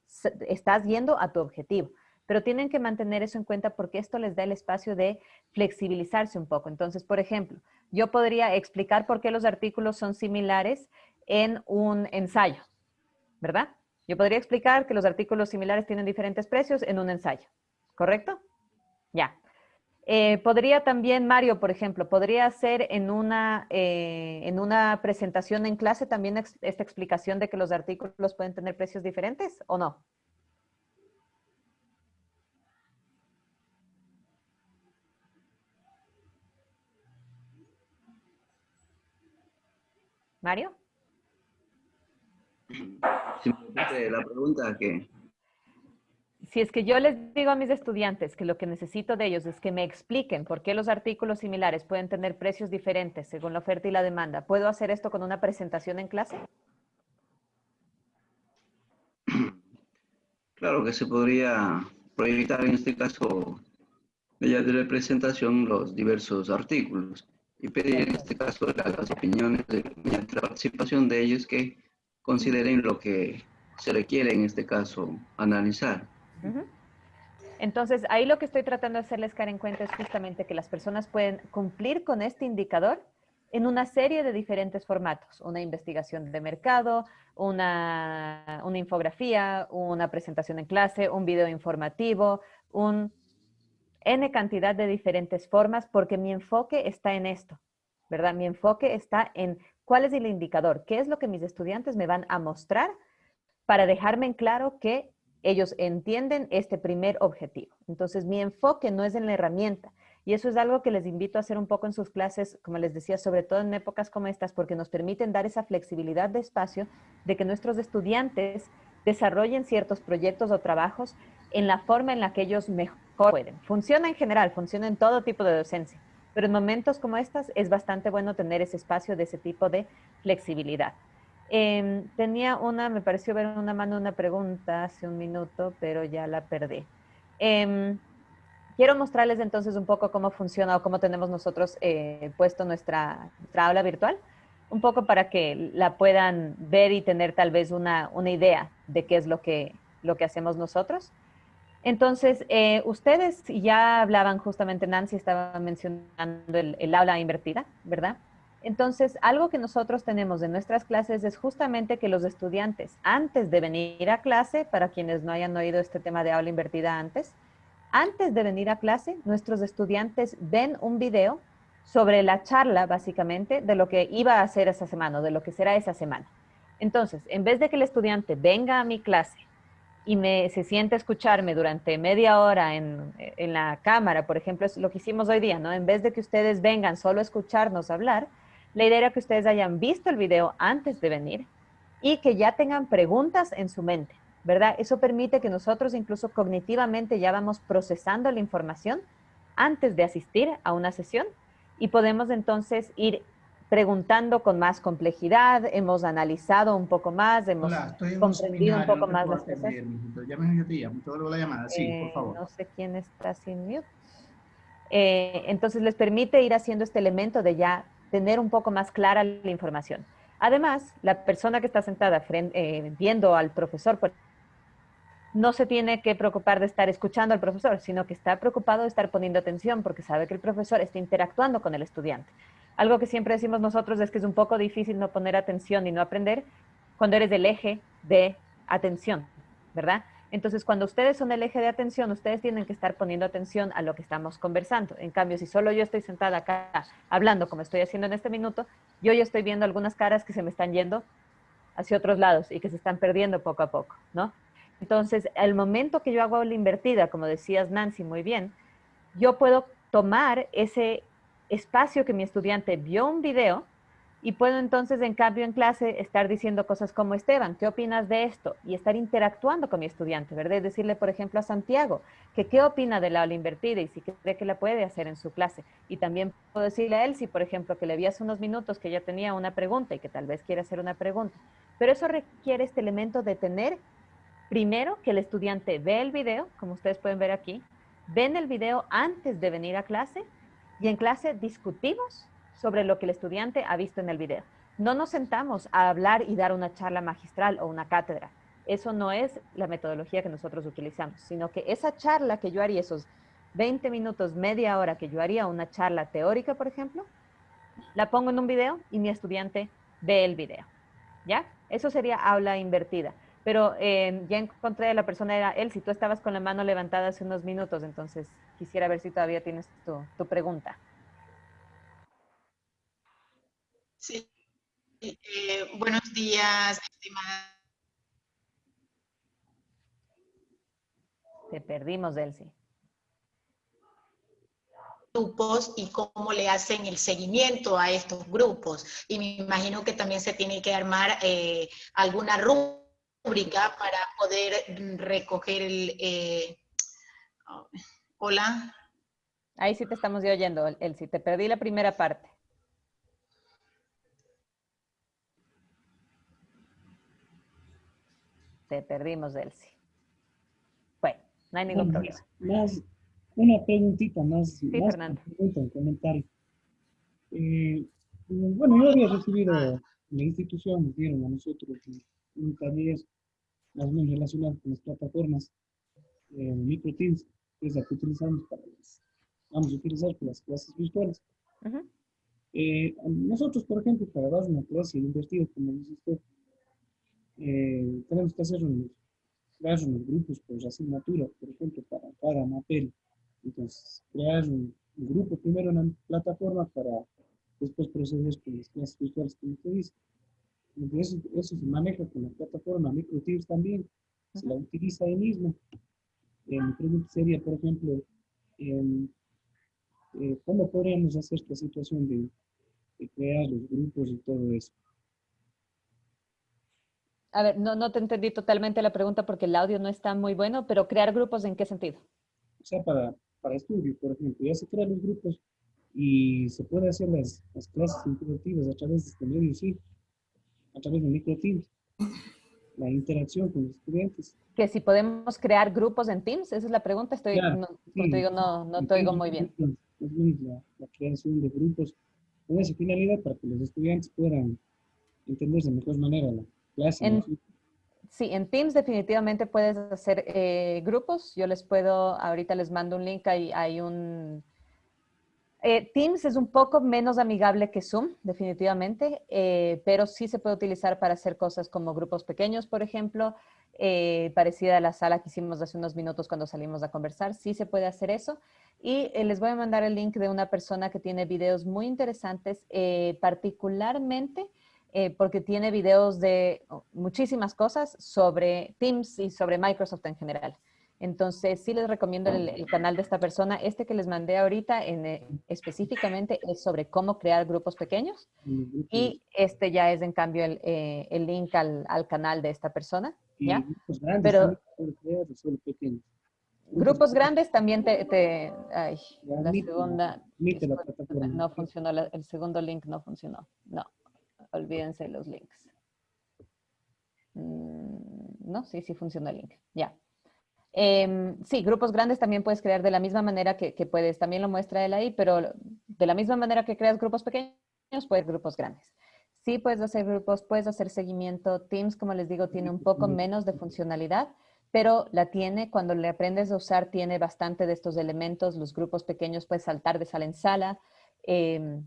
estás yendo a tu objetivo. Pero tienen que mantener eso en cuenta porque esto les da el espacio de flexibilizarse un poco. Entonces, por ejemplo, yo podría explicar por qué los artículos son similares en un ensayo, ¿verdad? Yo podría explicar que los artículos similares tienen diferentes precios en un ensayo, ¿correcto? Ya. Eh, podría también, Mario, por ejemplo, podría hacer en una, eh, en una presentación en clase también esta explicación de que los artículos pueden tener precios diferentes o no? Mario? La pregunta que si es que yo les digo a mis estudiantes que lo que necesito de ellos es que me expliquen por qué los artículos similares pueden tener precios diferentes según la oferta y la demanda, ¿puedo hacer esto con una presentación en clase? [CLEARS THROAT] Claro que se podría proyectar en este caso mediante la presentación los diversos artículos y pedir en este caso las opiniones de, mediante la participación de ellos que consideren lo que se requiere en este caso analizar. Entonces, ahí lo que estoy tratando de hacerles caer en cuenta es justamente que las personas pueden cumplir con este indicador en una serie de diferentes formatos. Una investigación de mercado, una, infografía, una presentación en clase, un video informativo, un N cantidad de diferentes formas, porque mi enfoque está en esto, ¿verdad? Mi enfoque está en cuál es el indicador, qué es lo que mis estudiantes me van a mostrar para dejarme en claro que ellos entienden este primer objetivo. Entonces, mi enfoque no es en la herramienta. Y eso es algo que les invito a hacer un poco en sus clases, como les decía, sobre todo en épocas como estas, porque nos permiten dar esa flexibilidad de espacio de que nuestros estudiantes desarrollen ciertos proyectos o trabajos en la forma en la que ellos mejor pueden. Funciona en general, funciona en todo tipo de docencia, pero en momentos como estas es bastante bueno tener ese espacio de ese tipo de flexibilidad. Em, tenía una, me pareció ver una mano una pregunta hace un minuto, pero ya la perdí. Em, quiero mostrarles entonces un poco cómo funciona o cómo tenemos nosotros eh, puesto nuestra, nuestra, aula virtual, un poco para que la puedan ver y tener tal vez una, una idea de qué es lo que, lo que hacemos nosotros. Entonces, eh, ustedes ya hablaban justamente, Nancy estaba mencionando el, el aula invertida, ¿verdad? Entonces, algo que nosotros tenemos en nuestras clases es justamente que los estudiantes, antes de venir a clase, para quienes no hayan oído este tema de aula invertida antes, antes de venir a clase, nuestros estudiantes ven un video sobre la charla, básicamente, de lo que iba a hacer esa semana o de lo que será esa semana. Entonces, en vez de que el estudiante venga a mi clase y me, se siente escucharme durante media hora en, en la cámara, por ejemplo, es lo que hicimos hoy día, ¿no? En vez de que ustedes vengan solo a escucharnos hablar, la idea era que ustedes hayan visto el video antes de venir y que ya tengan preguntas en su mente, ¿verdad? Eso permite que nosotros incluso cognitivamente ya vamos procesando la información antes de asistir a una sesión y podemos entonces ir preguntando con más complejidad, hemos analizado un poco más, hemos Hola, comprendido un poco más las cosas. yo te llamo, te vuelvo la llamada. Sí, por Eh, favor. No sé quién está sin mute. Eh, entonces les permite ir haciendo este elemento de ya tener un poco más clara la información. Además, la persona que está sentada fren- eh, viendo al profesor pues, no se tiene que preocupar de estar escuchando al profesor, sino que está preocupado de estar poniendo atención porque sabe que el profesor está interactuando con el estudiante. Algo que siempre decimos nosotros es que es un poco difícil no poner atención y no aprender cuando eres el eje de atención, ¿verdad? Entonces, cuando ustedes son el eje de atención, ustedes tienen que estar poniendo atención a lo que estamos conversando. En cambio, si solo yo estoy sentada acá hablando como estoy haciendo en este minuto, yo ya estoy viendo algunas caras que se me están yendo hacia otros lados y que se están perdiendo poco a poco, ¿no? Entonces, al momento que yo hago la invertida, como decías Nancy muy bien, yo puedo tomar ese espacio que mi estudiante vio un video y puedo entonces, en cambio, en clase estar diciendo cosas como, Esteban, ¿qué opinas de esto? Y estar interactuando con mi estudiante, ¿verdad? Decirle, por ejemplo, a Santiago, que qué opina de la aula invertida y si cree que la puede hacer en su clase. Y también puedo decirle a Elsie, por ejemplo, que le vi hace unos minutos que ella tenía una pregunta y que tal vez quiere hacer una pregunta. Pero eso requiere este elemento de tener, primero, que el estudiante ve el video, como ustedes pueden ver aquí, ven el video antes de venir a clase y en clase discutimos sobre lo que el estudiante ha visto en el video. No nos sentamos a hablar y dar una charla magistral o una cátedra. Eso no es la metodología que nosotros utilizamos, sino que esa charla que yo haría, esos 20 minutos, media hora que yo haría una charla teórica, por ejemplo, la pongo en un video y mi estudiante ve el video. ¿Ya? Eso sería aula invertida. Pero eh, ya encontré a la persona, era él, si tú estabas con la mano levantada hace unos minutos, entonces quisiera ver si todavía tienes tu, tu pregunta. Sí. Eh, buenos días, estimada. Te perdimos, Elsie. grupos y cómo le hacen el seguimiento a estos grupos. Y me imagino que también se tiene que armar eh, alguna rúbrica para poder recoger el... eh, hola. Ahí sí te estamos oyendo, Elsie. Te perdí la primera parte. Te perdimos, Elsie. Bueno, no hay ningún problema. Más, una preguntita más. Sí, más Fernando. pregunta, un comentario. Eh, bueno, yo había recibido la institución, nos dieron a nosotros un taller más menos relacionado con las plataformas eh, MicroTeams, que es la que utilizamos para las, vamos a utilizar para las clases virtuales. Eh, nosotros, por ejemplo, para dar una clase invertida, como dice usted, eh, tenemos que hacer unos, crear unos grupos por asignatura, por ejemplo, para cada materia. Entonces, crear un, un grupo primero en la plataforma para después proceder con las clases virtuales, como usted dice. Eso, eso se maneja con la plataforma MicroTeams también, se la utiliza ahí mismo. Eh, mi pregunta sería, por ejemplo, em, eh, ¿cómo podríamos hacer esta situación de, de crear los grupos y todo eso? A ver, no, no te entendí totalmente la pregunta porque el audio no está muy bueno, pero crear grupos en qué sentido? O sea, para, para estudio, por ejemplo, ya se crean los grupos y se puede hacer las, las clases interactivas a través de este medio, sí, a través de MicroTeams, la interacción con los estudiantes. Que si podemos crear grupos en Teams, esa es la pregunta. Estoy, Claro, no, sí. te digo, no, no te oigo muy bien la, la creación de grupos con esa finalidad para que los estudiantes puedan entender de mejor manera la clase. En- ¿no? Sí, en Teams definitivamente puedes hacer eh, grupos. Yo les puedo, ahorita les mando un link, hay, hay un... eh, Teams es un poco menos amigable que Zoom, definitivamente, eh, pero sí se puede utilizar para hacer cosas como grupos pequeños, por ejemplo, eh, parecida a la sala que hicimos hace unos minutos cuando salimos a conversar. Sí se puede hacer eso. Y eh, les voy a mandar el link de una persona que tiene videos muy interesantes, eh, particularmente eh, porque tiene videos de oh, muchísimas cosas sobre Teams y sobre Microsoft en general. Entonces, sí les recomiendo el, el canal de esta persona. Este que les mandé ahorita en, eh, específicamente es sobre cómo crear grupos pequeños. Y este ya es, en cambio, el, eh, el link al, al canal de esta persona. ¿ya? grupos grandes Pero pequeños. Grupos grandes también te, te ay, la segunda, no funcionó, el segundo link no funcionó. No, olvídense los links. Mm, No, sí, sí funcionó el link. Ya. Em, sí, grupos grandes también puedes crear de la misma manera que, que puedes, también lo muestra él ahí, pero de la misma manera que creas grupos pequeños, puedes grupos grandes. Sí puedes hacer grupos, puedes hacer seguimiento. Teams, como les digo, tiene un poco menos de funcionalidad, pero la tiene, cuando le aprendes a usar, tiene bastante de estos elementos. Los grupos pequeños puedes saltar de sala en sala. em,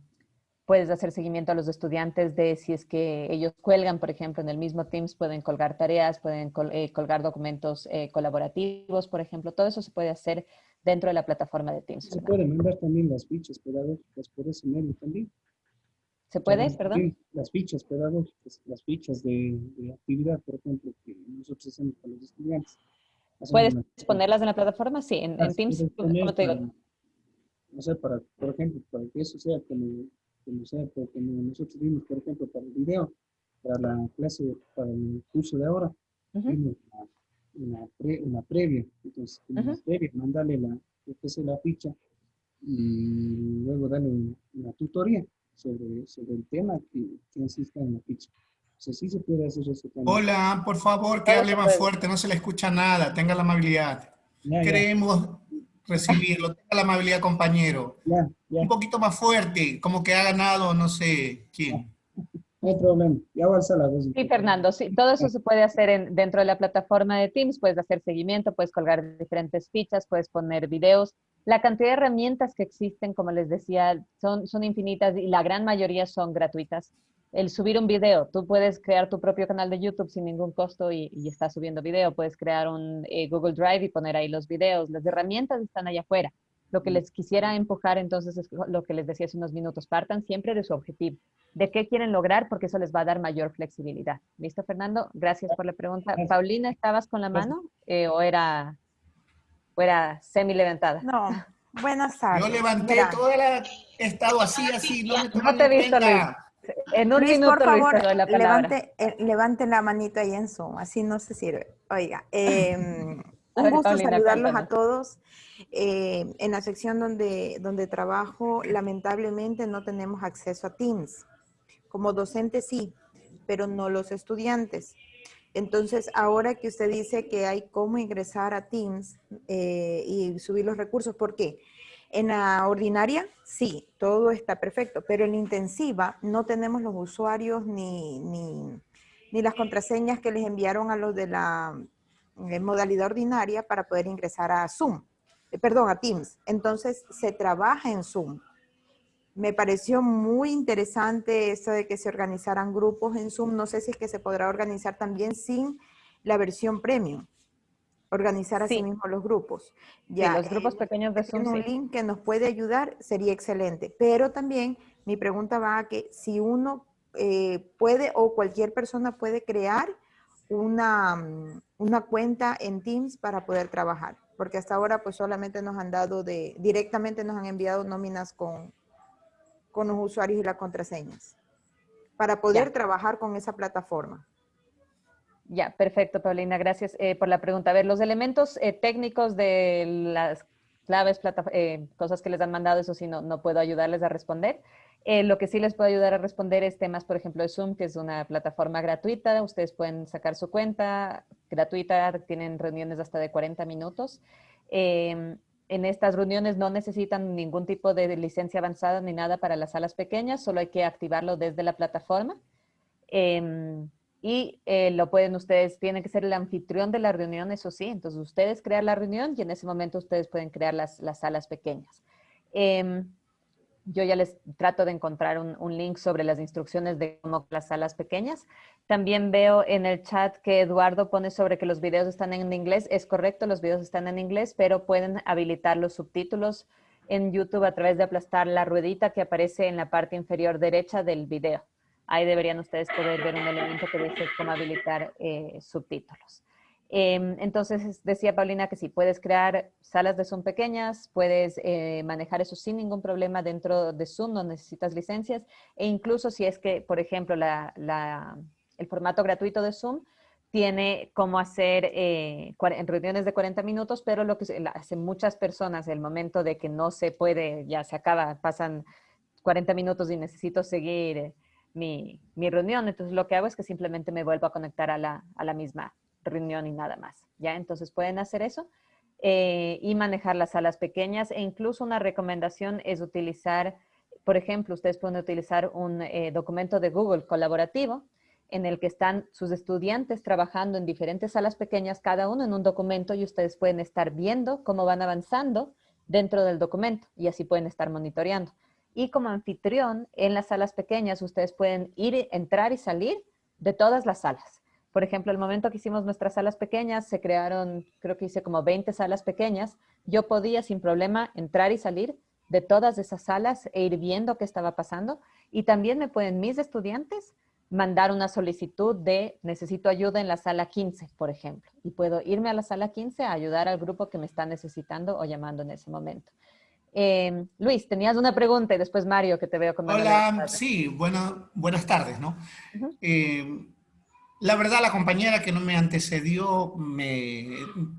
puedes hacer seguimiento a los estudiantes de si es que ellos cuelgan, por ejemplo, en el mismo Teams, pueden colgar tareas, pueden col- eh, colgar documentos eh, colaborativos, por ejemplo. Todo eso se puede hacer dentro de la plataforma de Teams. Se pueden mandar también las fichas pedagógicas por ese medio también. ¿Se puede? Las- Perdón. sí, Las fichas pedagógicas, las fichas de, de actividad, por ejemplo, que nosotros hacemos para los estudiantes. Hacemos ¿Puedes una- ponerlas en la plataforma? Sí, en, Teams, como te digo. para- No sé, para, por ejemplo, para que eso sea como, como sea, pues, como nosotros vimos, por ejemplo, para el video, para la clase, para el curso de ahora, vimos una, una, pre- una previa. Entonces, en la Ujú. previa, mandarle la, es la ficha y luego darle un- una tutoría sobre, sobre el tema que, que insista en la ficha. O sea, sí se puede hacer eso también. Hola, por favor, que hable más fuerte, no se le escucha nada, tenga la amabilidad. Ya, ya. Queremos recibirlo, tenga la amabilidad, compañero. Ya, ya. Un poquito más fuerte, como que ha ganado, no sé quién. No hay problema. Ya voy a alzar la voz. Sí, Fernando, sí, todo eso se puede hacer en- dentro de la plataforma de Teams, puedes hacer seguimiento, puedes colgar diferentes fichas, puedes poner videos. La cantidad de herramientas que existen, como les decía, son, son infinitas y la gran mayoría son gratuitas. El subir un video, tú puedes crear tu propio canal de YouTube sin ningún costo y, y estás subiendo video, puedes crear un eh, Google Drive y poner ahí los videos. Las herramientas están allá afuera. Lo que les quisiera empujar entonces es lo que les decía hace unos minutos, partan siempre de su objetivo, de qué quieren lograr, porque eso les va a dar mayor flexibilidad. ¿Listo, Fernando? Gracias por la pregunta. Paulina, ¿estabas con la mano eh, o era, o era semi levantada? No, [LAUGHS] buenas tardes. Yo levanté Mira, toda la... He estado así, así, no me No te he visto, Luis. En un Luis, minuto, por favor, Luis, la levante, eh, levante la manito ahí en Zoom, así no se sirve. Oiga, eh, [LAUGHS] A un ver, gusto Paulina, saludarlos a todos. Eh, en la sección donde, donde trabajo, lamentablemente no tenemos acceso a Teams. Como docente sí, pero no los estudiantes. Entonces, ahora que usted dice que hay cómo ingresar a Teams eh, y subir los recursos, ¿por qué? En la ordinaria, sí, todo está perfecto, pero en la intensiva no tenemos los usuarios ni, ni, ni las contraseñas que les enviaron a los de la eh, modalidad ordinaria para poder ingresar a Zoom, eh, perdón, a Teams. Entonces, se trabaja en Zoom. Me pareció muy interesante eso de que se organizaran grupos en Zoom. No sé si es que se podrá organizar también sin la versión premium. Organizar así Sí. mismo los grupos. Sí, los eh, grupos pequeños de Zoom, tiene un sí. link que nos puede ayudar, sería excelente. Pero también mi pregunta va a que si uno eh, puede o cualquier persona puede crear una, mm, una cuenta en Teams para poder trabajar. Porque hasta ahora pues solamente nos han dado de, directamente nos han enviado nóminas con, con los usuarios y las contraseñas. Para poder Ya. trabajar con esa plataforma. Ya, perfecto, Paulina, gracias eh, por la pregunta. A ver, los elementos eh, técnicos de las claves, plata- eh, cosas que les han mandado, eso sí, no, no puedo ayudarles a responder. Lo que sí les puedo ayudar a responder es temas, por ejemplo, de Zoom, que es una plataforma gratuita. Ustedes pueden sacar su cuenta gratuita, tienen reuniones hasta de 40 minutos. Eh, en estas reuniones no necesitan ningún tipo de licencia avanzada ni nada para las salas pequeñas, solo hay que activarlo desde la plataforma. Em, y eh, lo pueden ustedes, tienen que ser el anfitrión de la reunión, eso sí. Entonces ustedes crean la reunión y en ese momento ustedes pueden crear las, las salas pequeñas. Em, yo ya les trato de encontrar un, un link sobre las instrucciones de cómo las salas pequeñas. También veo en el chat que Eduardo pone sobre que los videos están en inglés. Es correcto, los videos están en inglés, pero pueden habilitar los subtítulos en YouTube a través de aplastar la ruedita que aparece en la parte inferior derecha del video. Ahí deberían ustedes poder ver un elemento que dice cómo habilitar eh, subtítulos. Em, entonces, decía Paulina que sí, puedes crear salas de Zoom pequeñas, puedes eh, manejar eso sin ningún problema dentro de Zoom, no necesitas licencias, e incluso si es que, por ejemplo, la- el formato gratuito de Zoom, tiene cómo hacer eh, reuniones de 40 minutos, pero lo que hacen muchas personas, el momento de que no se puede, ya se acaba, pasan 40 minutos y necesito seguir mi, mi, reunión, entonces lo que hago es que simplemente me vuelvo a conectar a la, misma reunión y nada más, ¿ya? Entonces pueden hacer eso eh, y manejar las salas pequeñas e incluso una recomendación es utilizar, por ejemplo, ustedes pueden utilizar un eh, documento de Google colaborativo en el que están sus estudiantes trabajando en diferentes salas pequeñas, cada uno en un documento y ustedes pueden estar viendo cómo van avanzando dentro del documento y así pueden estar monitoreando. Y como anfitrión, en las salas pequeñas ustedes pueden ir, entrar y salir de todas las salas. Por ejemplo, el momento que hicimos nuestras salas pequeñas, se crearon, creo que hice como 20 salas pequeñas, yo podía sin problema entrar y salir de todas esas salas e ir viendo qué estaba pasando. Y también me pueden mis estudiantes mandar una solicitud de necesito ayuda en la sala 15, por ejemplo, y puedo irme a la sala 15 a ayudar al grupo que me está necesitando o llamando en ese momento. Eh, Luis, tenías una pregunta y después Mario, que te veo con Hola, sí, bueno, buenas tardes, ¿no? eh, la verdad, la compañera que no me antecedió me,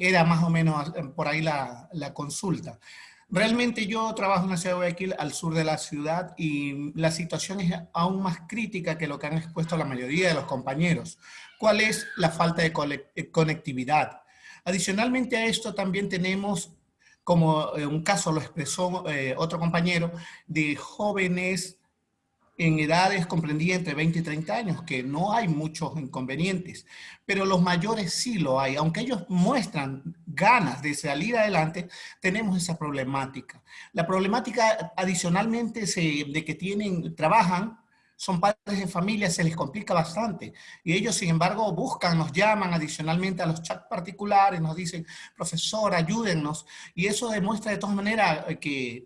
era más o menos por ahí la, la consulta. Realmente yo trabajo en la ciudad de Guayaquil, al sur de la ciudad, y la situación es aún más crítica que lo que han expuesto la mayoría de los compañeros. ¿Cuál es la falta de eh, conectividad? Adicionalmente a esto también tenemos, como eh, un caso lo expresó eh, otro compañero, de jóvenes en edades comprendidas entre 20 y 30 años, que no hay muchos inconvenientes, pero los mayores sí lo hay. Aunque ellos muestran ganas de salir adelante, tenemos esa problemática. La problemática adicionalmente de que tienen, trabajan, son padres de familia, se les complica bastante. Y ellos, sin embargo, buscan, nos llaman adicionalmente a los chats particulares, nos dicen, profesor, ayúdennos. Y eso demuestra de todas maneras que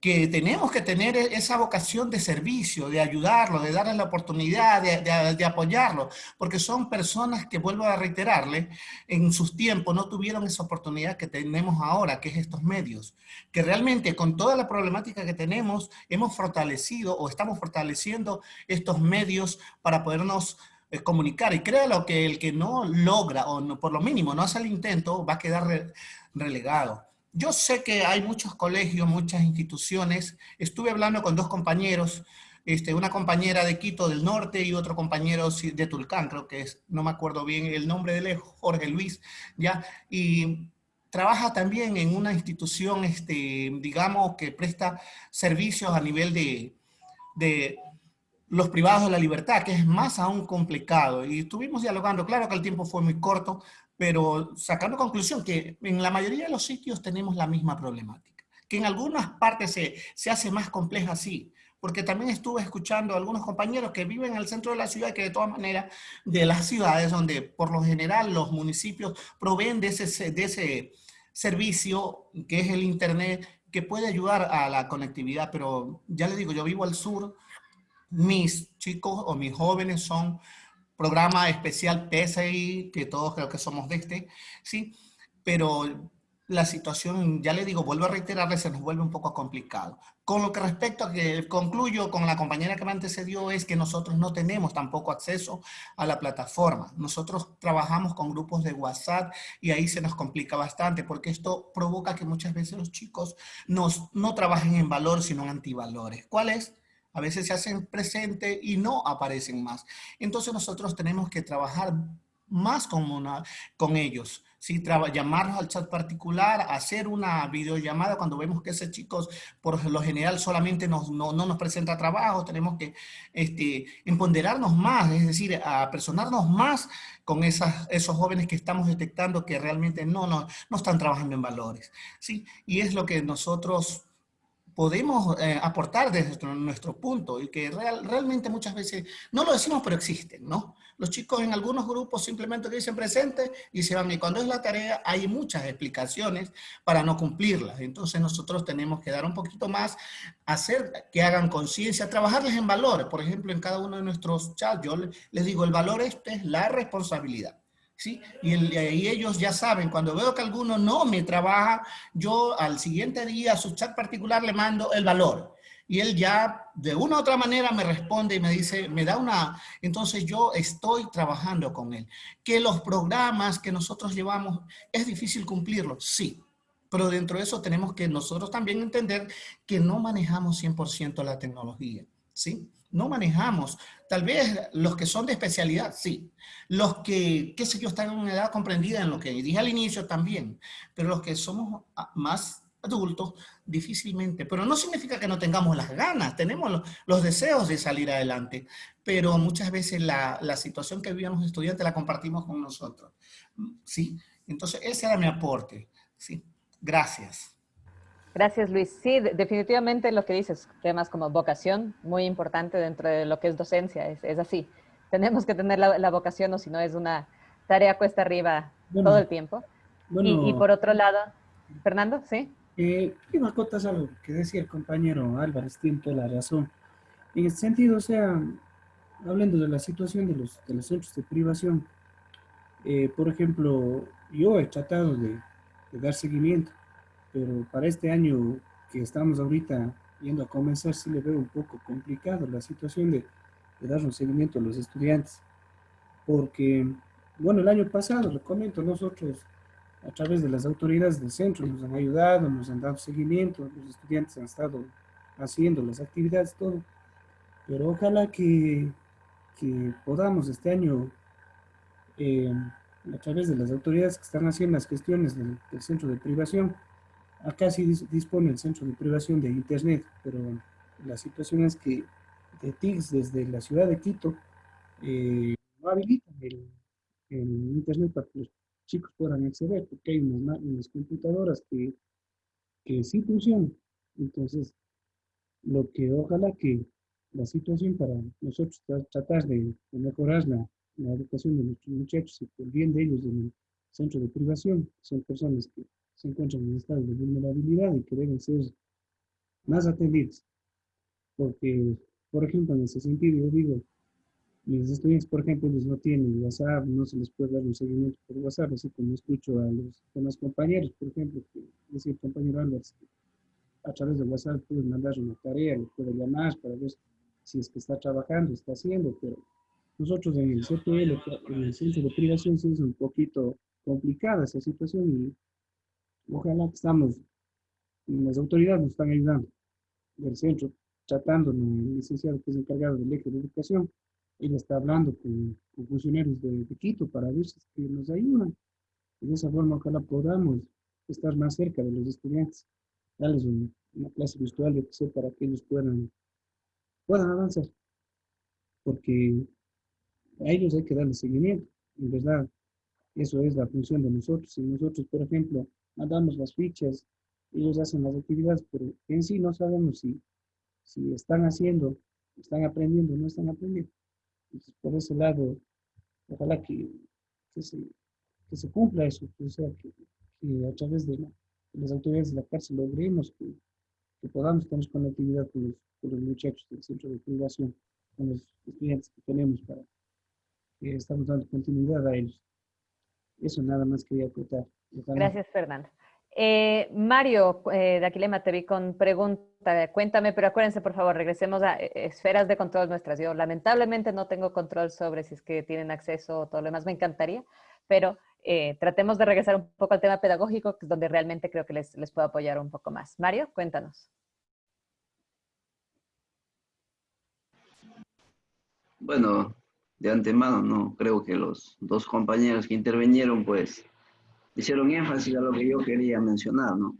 que tenemos que tener e-, esa vocación de servicio, de ayudarlo, de darle la oportunidad, de, apoyarlo, porque son personas que, vuelvo a reiterarle, en sus tiempos no tuvieron esa oportunidad que tenemos ahora, que es estos medios, que realmente con toda la problemática que tenemos, hemos fortalecido o estamos fortaleciendo estos medios para podernos eh, comunicar. Y créalo que el que no logra, o por lo mínimo no hace el intento, va a quedar relegado. Yo sé que hay muchos colegios, muchas instituciones. Estuve hablando con dos compañeros, este, una compañera de Quito del Norte y otro compañero de Tulcán, creo que es, no me acuerdo bien el nombre de él, Jorge Luis, ¿ya? Y trabaja también en una institución, este, digamos, que presta servicios a nivel de, de los privados de la libertad, que es más aún complicado. Y estuvimos dialogando, claro que el tiempo fue muy corto, pero sacando conclusión que en la mayoría de los sitios tenemos la misma problemática, que en algunas partes se, se hace más compleja así, porque también estuve escuchando a algunos compañeros que viven en el centro de la ciudad que de todas maneras de las ciudades donde por lo general los municipios proveen de ese, de ese servicio que es el internet que puede ayudar a la conectividad, pero ya les digo, yo vivo al sur, mis chicos o mis jóvenes son programa especial PSI, que todos creo que somos de este, ¿sí? Pero la situación, ya le digo, vuelvo a reiterarle, se nos vuelve un poco complicado. Con lo que respecto a que concluyo con la compañera que me antecedió es que nosotros no tenemos tampoco acceso a la plataforma. Nosotros trabajamos con grupos de WhatsApp y ahí se nos complica bastante porque esto provoca que muchas veces los chicos nos, no trabajen en valor sino en antivalores. ¿Cuál es? A veces se hacen presente y no aparecen más. Entonces nosotros tenemos que trabajar más con, ellos. ¿sí? llamarlos al chat particular, hacer una videollamada cuando vemos que ese chicos por lo general solamente no, no, nos presenta trabajo, tenemos que este, más, es decir, apersonarnos más con esos jóvenes que estamos detectando que realmente no, no, no están trabajando en valores. ¿sí? Y es lo que nosotros podemos eh, aportar desde nuestro, punto y que real, realmente muchas veces, no lo decimos pero existen, ¿no? Los chicos en algunos grupos simplemente dicen presente y se van y cuando es la tarea hay muchas explicaciones para no cumplirlas. Entonces nosotros tenemos que dar un poquito más, hacer que hagan conciencia, trabajarles en valores. Por ejemplo, en cada uno de nuestros chats yo les digo, el valor este es la responsabilidad. ¿Sí? Y, ellos ya saben, cuando veo que alguno no me trabaja, yo al siguiente día a su chat particular le mando el valor. Y él ya de una u otra manera me responde y me dice, me da una, entonces yo estoy trabajando con él. Que los programas que nosotros llevamos, ¿es difícil cumplirlos? Sí. Pero dentro de eso tenemos que nosotros también entender que no manejamos 100% la tecnología, ¿sí? No manejamos. Tal vez los que son de especialidad, sí. Los que, qué sé yo, están en una edad comprendida en lo que dije al inicio también. Pero los que somos más adultos, difícilmente. Pero no significa que no tengamos las ganas, tenemos los, deseos de salir adelante. Pero muchas veces la, la situación que vivían los estudiantes la compartimos con nosotros. ¿Sí? Entonces, ese era mi aporte. ¿sí? Gracias. Gracias, Luis. Sí, definitivamente lo que dices, temas como vocación, muy importante dentro de lo que es docencia, es, es así. Tenemos que tener la, la, vocación o si no es una tarea cuesta arriba Bueno, todo el tiempo. bueno. y, y por otro lado, Fernando, ¿sí? Eh, quiero acotar algo que decía el compañero Álvarez, tiene toda la razón. En este sentido, o sea, hablando de la situación de los, de los centros de privación, eh, por ejemplo, yo he tratado de, de dar seguimiento, pero para este año que estamos ahorita yendo a comenzar, sí le veo un poco complicado la situación de, dar un seguimiento a los estudiantes. Porque, bueno, el año pasado, lo comento, nosotros a través de las autoridades del centro nos han ayudado, nos han dado seguimiento, los estudiantes han estado haciendo las actividades, todo. Pero ojalá que, que podamos este año, eh, a través de las autoridades que están haciendo las gestiones del centro de privación, acá sí dis- dispone el centro de privación de internet, pero la situación es que de TICS desde la ciudad de Quito eh, no habilitan el, el internet para que los chicos puedan acceder, porque hay unas, unas computadoras que, que sí funcionan. Entonces, lo que ojalá que la situación para nosotros tra- tratar de, de mejorar la, la educación de nuestros muchachos y por bien de ellos en el centro de privación, son personas que se encuentran en estado de vulnerabilidad y que deben ser más atendidos. Porque, por ejemplo, en ese sentido, yo digo, mis estudiantes, por ejemplo, ellos no tienen WhatsApp, no se les puede dar un seguimiento por WhatsApp, así como escucho a los demás compañeros, por ejemplo, que decía el compañero Álvarez, a través de WhatsApp pueden mandar una tarea, le puede llamar para ver si es que está trabajando, está haciendo, pero nosotros en el CPL, en el centro de privación, es un poquito complicada esa situación y ojalá que estamos, las autoridades nos están ayudando del centro, tratando, el licenciado que es encargado del eje de educación, él está hablando con, funcionarios de, Quito para ver si nos ayudan. Y de esa forma, ojalá podamos estar más cerca de los estudiantes, darles un- una clase virtual, yo que para que ellos puedan, puedan avanzar. Porque a ellos hay que darles seguimiento. En verdad, eso es la función de nosotros. Si nosotros, por ejemplo, mandamos las fichas, ellos hacen las actividades, pero en sí no sabemos si, si están haciendo, están aprendiendo o no están aprendiendo. Entonces, por ese lado, ojalá que, que, se, que se cumpla eso, que, o sea, que, que a través de, la- de las autoridades de la cárcel logremos que, que podamos tener conectividad con los, con los muchachos del centro de privación, con los estudiantes que tenemos para que estamos dando continuidad a ellos. Eso nada más quería acotar. Gracias, Fernando. Eh, Mario, eh, de Aquilema, te vi con pregunta. Cuéntame, pero acuérdense, por favor, regresemos a eh, esferas de control nuestras. Yo lamentablemente no tengo control sobre si es que tienen acceso o todo lo demás. Me encantaría, pero eh, tratemos de regresar un poco al tema pedagógico, que es donde realmente creo que les, les puedo apoyar un poco más. Mario, cuéntanos. Bueno, de antemano, no, creo que los dos compañeros que intervinieron, pues, hicieron énfasis a lo que yo quería mencionar, ¿no?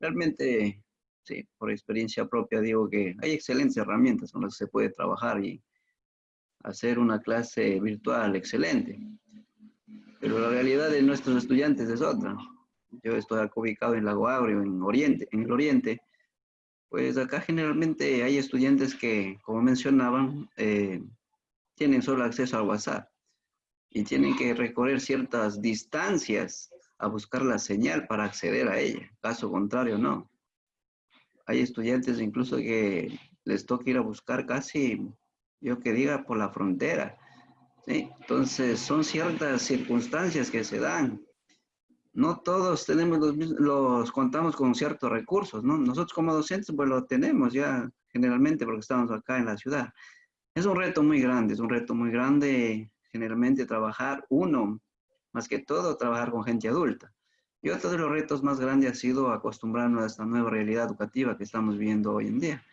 Realmente, sí, por experiencia propia digo que hay excelentes herramientas con las que se puede trabajar y hacer una clase virtual excelente. Pero la realidad de nuestros estudiantes es otra. Yo estoy acá ubicado en Lago Agrio, en, Oriente, en el Oriente, pues acá generalmente hay estudiantes que, como mencionaban, eh, tienen solo acceso al WhatsApp y tienen que recorrer ciertas distancias a buscar la señal para acceder a ella. Caso contrario, no. Hay estudiantes incluso que les toca ir a buscar casi, yo que diga, por la frontera. Entonces, son ciertas circunstancias que se dan. No todos tenemos los, mis- los contamos con ciertos recursos, ¿no? Nosotros como docentes, pues lo tenemos ya generalmente porque estamos acá en la ciudad. Es un reto muy grande, es un reto muy grande generalmente trabajar, uno, más que todo, trabajar con gente adulta. Y otro de los retos más grandes ha sido acostumbrarnos a esta nueva realidad educativa que estamos viviendo hoy en día.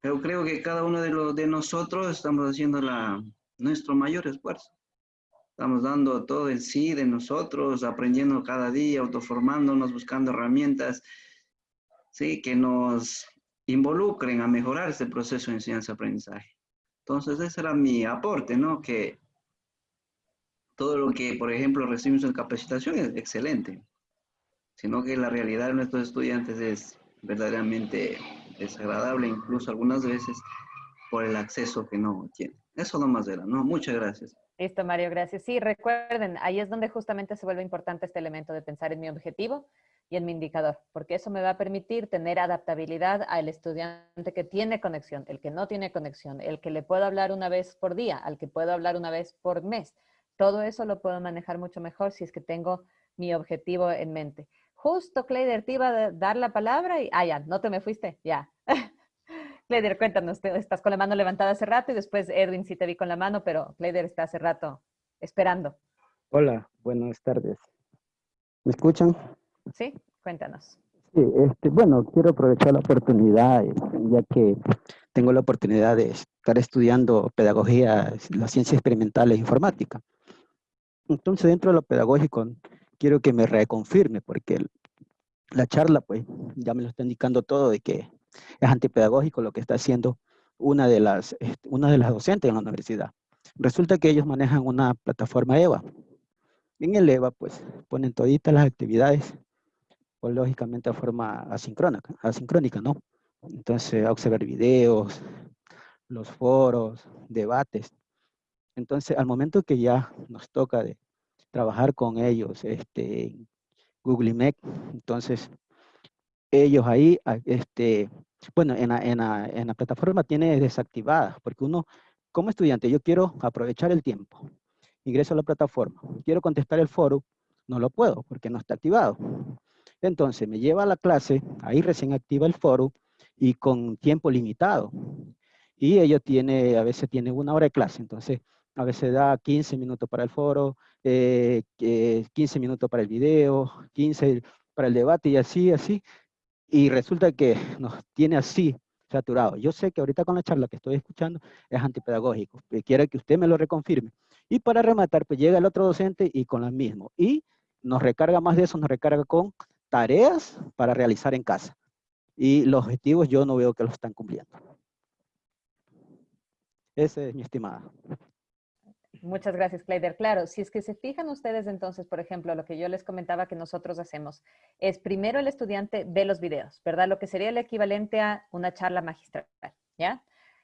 Pero creo que cada uno de, los, de nosotros estamos haciendo la, nuestro mayor esfuerzo. Estamos dando todo el sí de nosotros, aprendiendo cada día, autoformándonos, buscando herramientas ¿sí? que nos involucren a mejorar este proceso de enseñanza-aprendizaje. Entonces, ese era mi aporte, ¿no? Que todo lo que, por ejemplo, recibimos en capacitación es excelente, sino que la realidad de nuestros estudiantes es verdaderamente desagradable, incluso algunas veces por el acceso que no tienen. Eso nomás era, ¿no? Muchas gracias. Listo, Mario, gracias. Sí, recuerden, ahí es donde justamente se vuelve importante este elemento de pensar en mi objetivo y en mi indicador, porque eso me va a permitir tener adaptabilidad al estudiante que tiene conexión, el que no tiene conexión, el que le puedo hablar una vez por día, al que puedo hablar una vez por mes. Todo eso lo puedo manejar mucho mejor si es que tengo mi objetivo en mente. Justo, Cleider, te iba a dar la palabra y... Ah, ya, no te me fuiste, ya. [LAUGHS] Cleider, cuéntanos, estás con la mano levantada hace rato y después Edwin sí te vi con la mano, pero Cleider está hace rato esperando. Hola, buenas tardes. ¿Me escuchan? Sí, cuéntanos. Sí, este, bueno, quiero aprovechar la oportunidad, este, ya que tengo la oportunidad de estar estudiando pedagogía, la ciencia experimental e informática. Entonces, dentro de lo pedagógico, quiero que me reconfirme, porque la charla, pues, ya me lo está indicando todo de que es antipedagógico lo que está haciendo una de las, este, una de las docentes en la universidad. Resulta que ellos manejan una plataforma EVA. En el EVA, pues, ponen toditas las actividades, pues, lógicamente de forma asincrónica, asincrónica, ¿no? Entonces, observar videos, los foros, debates. Entonces, al momento que ya nos toca trabajar con ellos, este, Google Meet, entonces, ellos ahí, este, bueno, en la, en, la, en la plataforma tiene desactivada, porque uno, como estudiante, yo quiero aprovechar el tiempo. Ingreso a la plataforma, quiero contestar el foro, no lo puedo porque no está activado. Entonces me lleva a la clase, ahí recién activa el foro y con tiempo limitado. Y ello tiene, a veces tiene una hora de clase, entonces a veces da 15 minutos para el foro, eh, 15 minutos para el video, 15 para el debate y así, así y resulta que nos tiene así saturado. Yo sé que ahorita con la charla que estoy escuchando es antipedagógico, quiero que usted me lo reconfirme. Y para rematar, pues llega el otro docente y con lo mismo. Y nos recarga más de eso, nos recarga con tareas para realizar en casa. Y los objetivos yo no veo que los están cumpliendo. Ese es mi estimada. Muchas gracias, Clayder. Claro, si es que se fijan ustedes entonces, por ejemplo, lo que yo les comentaba que nosotros hacemos es primero el estudiante ve los videos, ¿verdad? Lo que sería el equivalente a una charla magistral, ¿ya?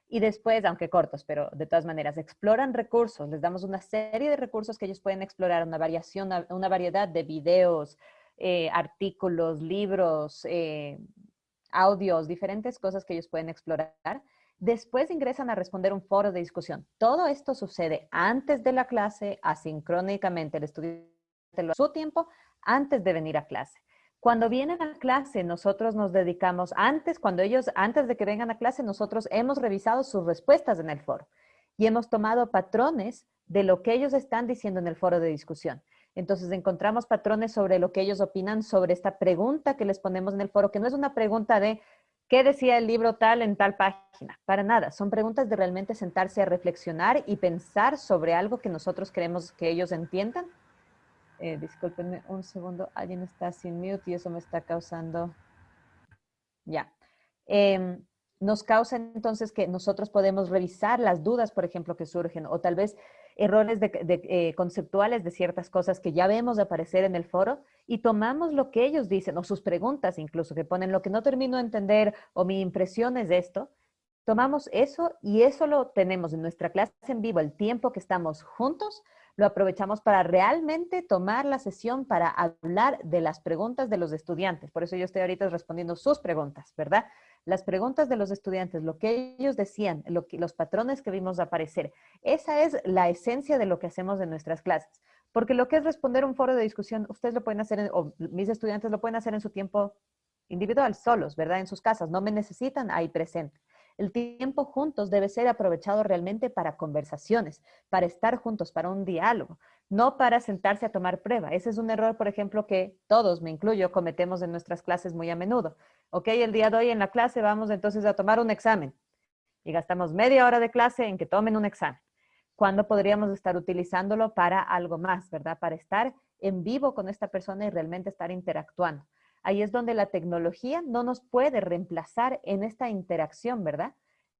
Y después, aunque cortos, pero de todas maneras, exploran recursos. Les damos una serie de recursos que ellos pueden explorar, una variación, una variedad de videos, eh, artículos, libros, eh, audios, diferentes cosas que ellos pueden explorar Después ingresan a responder un foro de discusión. Todo esto sucede antes de la clase, asincrónicamente. El estudiante lo su tiempo antes de venir a clase. Cuando vienen a clase, nosotros nos dedicamos, antes, cuando ellos, antes de que vengan a clase, nosotros hemos revisado sus respuestas en el foro y hemos tomado patrones de lo que ellos están diciendo en el foro de discusión. Entonces encontramos patrones sobre lo que ellos opinan sobre esta pregunta que les ponemos en el foro, que no es una pregunta de ¿Qué decía el libro tal en tal página? Para nada, son preguntas de realmente sentarse a reflexionar y pensar sobre algo que nosotros queremos que ellos entiendan. Eh, un segundo, alguien está sin mute y eso me está causando... Ya. Em, nos causa entonces que nosotros podemos revisar las dudas, por ejemplo, que surgen, o tal vez errores de, eh, conceptuales de ciertas cosas que ya vemos aparecer en el foro y tomamos lo que ellos dicen, o sus preguntas incluso, que ponen lo que no termino de entender o mi impresión es esto, tomamos eso y eso lo tenemos en nuestra clase en vivo, el tiempo que estamos juntos, lo aprovechamos para realmente tomar la sesión para hablar de las preguntas de los estudiantes. Por eso yo estoy ahorita respondiendo sus preguntas, ¿verdad? Las preguntas de los estudiantes, lo que ellos decían, lo que, los patrones que vimos aparecer. Esa es la esencia de lo que hacemos en nuestras clases. Porque lo que es responder un foro de discusión, ustedes lo pueden hacer, o mis estudiantes lo pueden hacer en su tiempo individual, solos, ¿verdad? En sus casas, no me necesitan ahí presente. El tiempo juntos debe ser aprovechado realmente para conversaciones, para estar juntos, para un diálogo, no para sentarse a tomar prueba. Ese es un error, por ejemplo, que todos, me incluyo, cometemos en nuestras clases muy a menudo. Ok, el día de hoy en la clase vamos entonces a tomar un examen y gastamos media hora de clase en que tomen un examen. ¿Cuándo podríamos estar utilizándolo para algo más, verdad? Para estar en vivo con esta persona y realmente estar interactuando. Ahí es donde la tecnología no nos puede reemplazar en esta interacción, ¿verdad?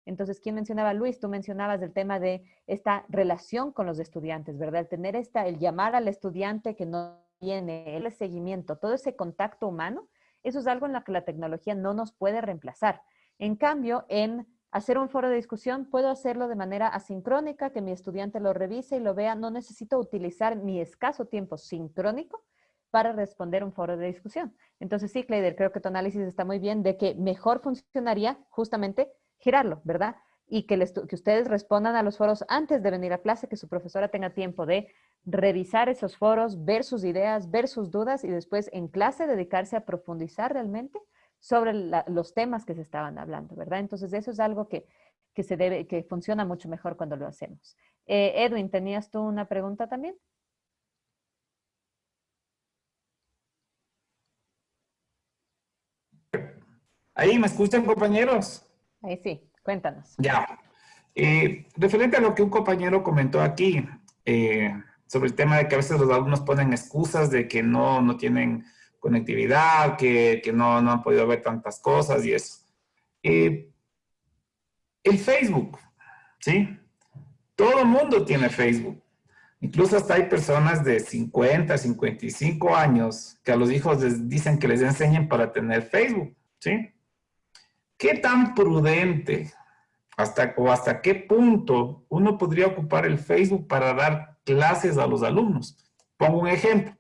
Entonces, ¿quién mencionaba? Luis, tú mencionabas el tema de esta relación con los estudiantes, ¿verdad? El tener esta, el llamar al estudiante que no tiene, el seguimiento, todo ese contacto humano, eso es algo en lo que la tecnología no nos puede reemplazar. En cambio, en hacer un foro de discusión, puedo hacerlo de manera asincrónica, que mi estudiante lo revise y lo vea. No necesito utilizar mi escaso tiempo sincrónico para responder un foro de discusión. Entonces sí, Cleider, creo que tu análisis está muy bien de que mejor funcionaría justamente girarlo, ¿verdad? Y que, que ustedes respondan a los foros antes de venir a clase, que su profesora tenga tiempo de revisar esos foros, ver sus ideas, ver sus dudas y después en clase dedicarse a profundizar realmente sobre los temas que se estaban hablando, ¿verdad? Entonces eso es algo que, se debe, que funciona mucho mejor cuando lo hacemos. Eh, Edwin, ¿tenías tú una pregunta también? Ahí, ¿me escuchan compañeros? Ahí sí, cuéntanos. Ya. Eh, referente a lo que un compañero comentó aquí, eh, sobre el tema de que a veces los alumnos ponen excusas de que no, no tienen conectividad, que, que no, no, han podido ver tantas cosas y eso. Eh, el Facebook, ¿sí? Todo el mundo tiene Facebook. Incluso hasta hay personas de 50, 55 años que a los hijos les dicen que les enseñen para tener Facebook, ¿sí? ¿Qué tan prudente hasta, o hasta qué punto uno podría ocupar el Facebook para dar clases a los alumnos? Pongo un ejemplo.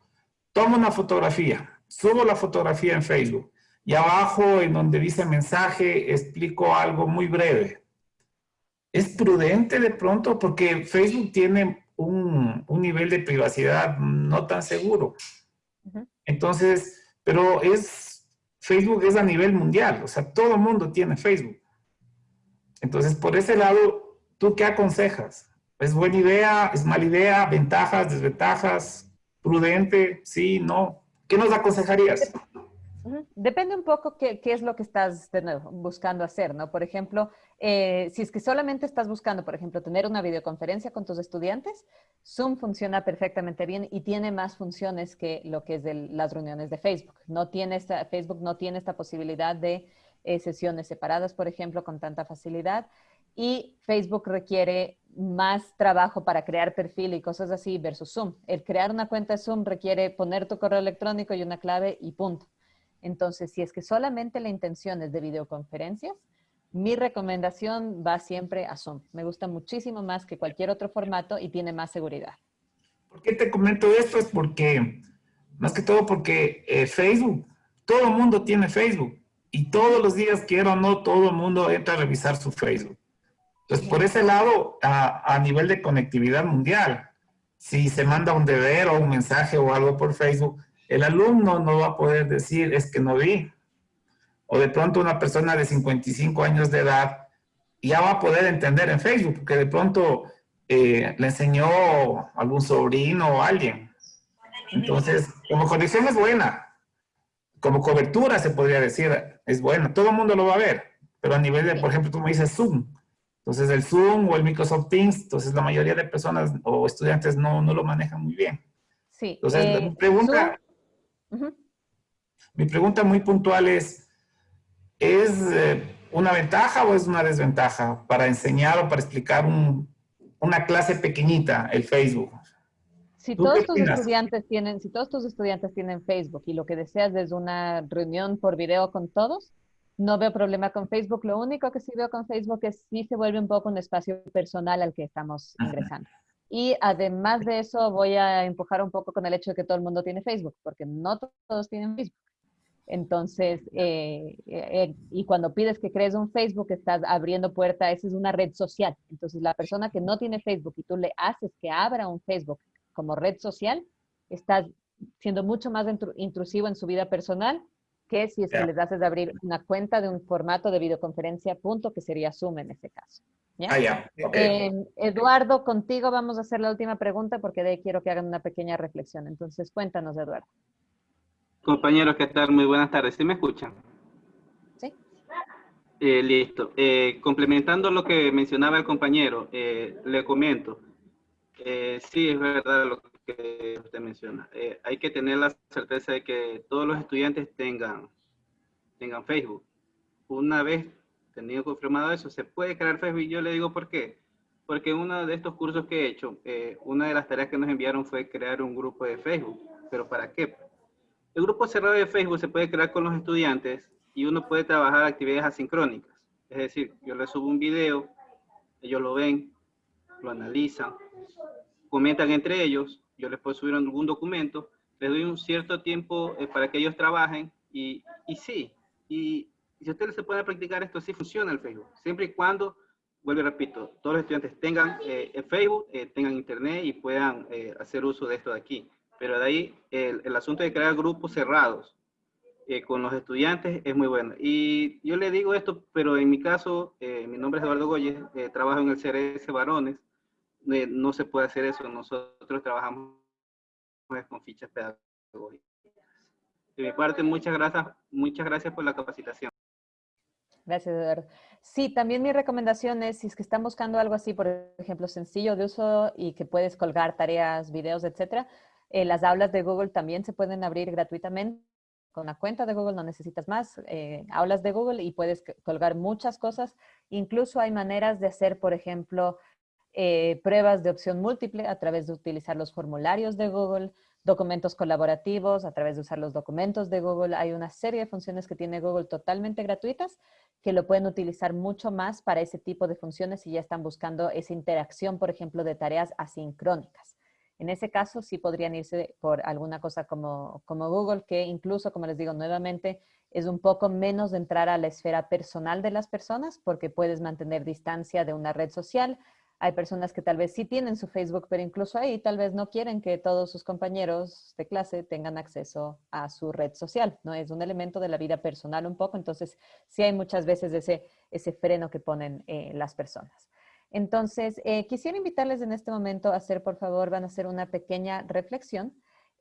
Tomo una fotografía, subo la fotografía en Facebook y abajo en donde dice mensaje explico algo muy breve. ¿Es prudente de pronto? Porque Facebook tiene un, un nivel de privacidad no tan seguro. Entonces, pero es Facebook es a nivel mundial, o sea, todo mundo tiene Facebook. Entonces, por ese lado, ¿tú qué aconsejas? ¿Es buena idea? ¿Es mala idea? ¿Ventajas? ¿Desventajas? ¿Prudente? ¿Sí? ¿No? ¿Qué nos aconsejarías? Depende un poco qué, qué, es lo que estás de nuevo buscando hacer, ¿no? Por ejemplo, eh, si es que solamente estás buscando, por ejemplo, tener una videoconferencia con tus estudiantes, Zoom funciona perfectamente bien y tiene más funciones que lo que es de las reuniones de Facebook. No tiene esta, Facebook no tiene esta posibilidad de eh, sesiones separadas, por ejemplo, con tanta facilidad. Y Facebook requiere más trabajo para crear perfil y cosas así versus Zoom. El crear una cuenta de Zoom requiere poner tu correo electrónico y una clave y punto. Entonces, si es que solamente la intención es de videoconferencias, mi recomendación va siempre a Zoom. Me gusta muchísimo más que cualquier otro formato y tiene más seguridad. ¿Por qué te comento esto? Es porque, más que todo porque eh, Facebook, todo el mundo tiene Facebook. Y todos los días, quiero o no, todo el mundo entra a revisar su Facebook. Entonces, por ese lado, a, a nivel de conectividad mundial, si se manda un deber o un mensaje o algo por Facebook, el alumno no va a poder decir, es que no vi. O de pronto una persona de 55 años de edad ya va a poder entender en Facebook, porque de pronto eh, le enseñó algún sobrino o alguien. Entonces, como conexión es buena. Como cobertura se podría decir, es buena. Todo el mundo lo va a ver. Pero a nivel de, por ejemplo, tú me dices Zoom. Entonces el Zoom o el Microsoft Teams, entonces la mayoría de personas o estudiantes no, no lo manejan muy bien. Sí. Entonces, eh, mi pregunta, mi pregunta muy puntual es, ¿es eh, una ventaja o es una desventaja para enseñar o para explicar una clase pequeñita, el Facebook? Si todos tus estudiantes tienen, si todos tus estudiantes tienen Facebook y lo que deseas es una reunión por video con todos, no veo problema con Facebook. Lo único que sí veo con Facebook es si se vuelve un poco un espacio personal al que estamos [LAUGHS] ingresando. Y además de eso, voy a empujar un poco con el hecho de que todo el mundo tiene Facebook, porque no todos tienen Facebook. Entonces, eh, eh, y cuando pides que crees un Facebook, estás abriendo puerta, esa es una red social. Entonces, la persona que no tiene Facebook y tú le haces que abra un Facebook como red social, estás siendo mucho más intrusivo en su vida personal que si es que les haces abrir una cuenta de un formato de videoconferencia, punto, que sería Zoom en ese caso. ¿ya? Ah, ya. ok. Eh, Eduardo, contigo vamos a hacer la última pregunta porque de ahí quiero que hagan una pequeña reflexión. Entonces, cuéntanos, Eduardo. Compañeros, ¿qué tal? Muy buenas tardes. ¿Sí me escuchan? Sí. Eh, listo. Eh, complementando lo que mencionaba el compañero, eh, le comento. Eh, sí, es verdad lo que usted menciona. Eh, hay que tener la certeza de que todos los estudiantes tengan, tengan Facebook. Una vez tenido confirmado eso, se puede crear Facebook. Y yo le digo por qué. Porque en uno de estos cursos que he hecho, eh, una de las tareas que nos enviaron fue crear un grupo de Facebook. ¿Pero para qué? El grupo cerrado de Facebook se puede crear con los estudiantes y uno puede trabajar actividades asincrónicas. Es decir, yo les subo un video, ellos lo ven, lo analizan, comentan entre ellos, yo les puedo subir algún documento, les doy un cierto tiempo eh, para que ellos trabajen y, y sí, y, si ustedes se pueden practicar esto, sí funciona el Facebook, siempre y cuando, vuelvo y repito, todos los estudiantes tengan eh, Facebook, eh, tengan internet y puedan eh, hacer uso de esto de aquí. Pero de ahí el, el asunto de crear grupos cerrados con los estudiantes es muy bueno. Y yo le digo esto, pero en mi caso, mi nombre es Eduardo Goyes, trabajo en el CRS Varones, no se puede hacer eso, nosotros trabajamos con fichas pedagógicas. De mi parte, muchas gracias, muchas gracias por la capacitación. Gracias, Eduardo. Sí, también mi recomendación es, si es que están buscando algo así, por ejemplo, sencillo de uso y que puedes colgar tareas, videos, etcétera, eh, las aulas de Google también se pueden abrir gratuitamente. Con la cuenta de Google no necesitas más. eh, aulas de Google y puedes colgar muchas cosas. Incluso hay maneras de hacer, por ejemplo, eh, pruebas de opción múltiple a través de utilizar los formularios de Google, documentos colaborativos a través de usar los documentos de Google. Hay una serie de funciones que tiene Google totalmente gratuitas que lo pueden utilizar mucho más para ese tipo de funciones si ya están buscando esa interacción, por ejemplo, de tareas asincrónicas. En ese caso, sí podrían irse por alguna cosa como, como Google, que incluso, como les digo nuevamente, es un poco menos de entrar a la esfera personal de las personas porque puedes mantener distancia de una red social. Hay personas que tal vez sí tienen su Facebook, pero incluso ahí tal vez no quieren que todos sus compañeros de clase tengan acceso a su red social, ¿no? Es un elemento de la vida personal un poco, entonces sí hay muchas veces ese, ese freno que ponen eh, las personas. Entonces, eh, quisiera invitarles en este momento a hacer, por favor, van a hacer una pequeña reflexión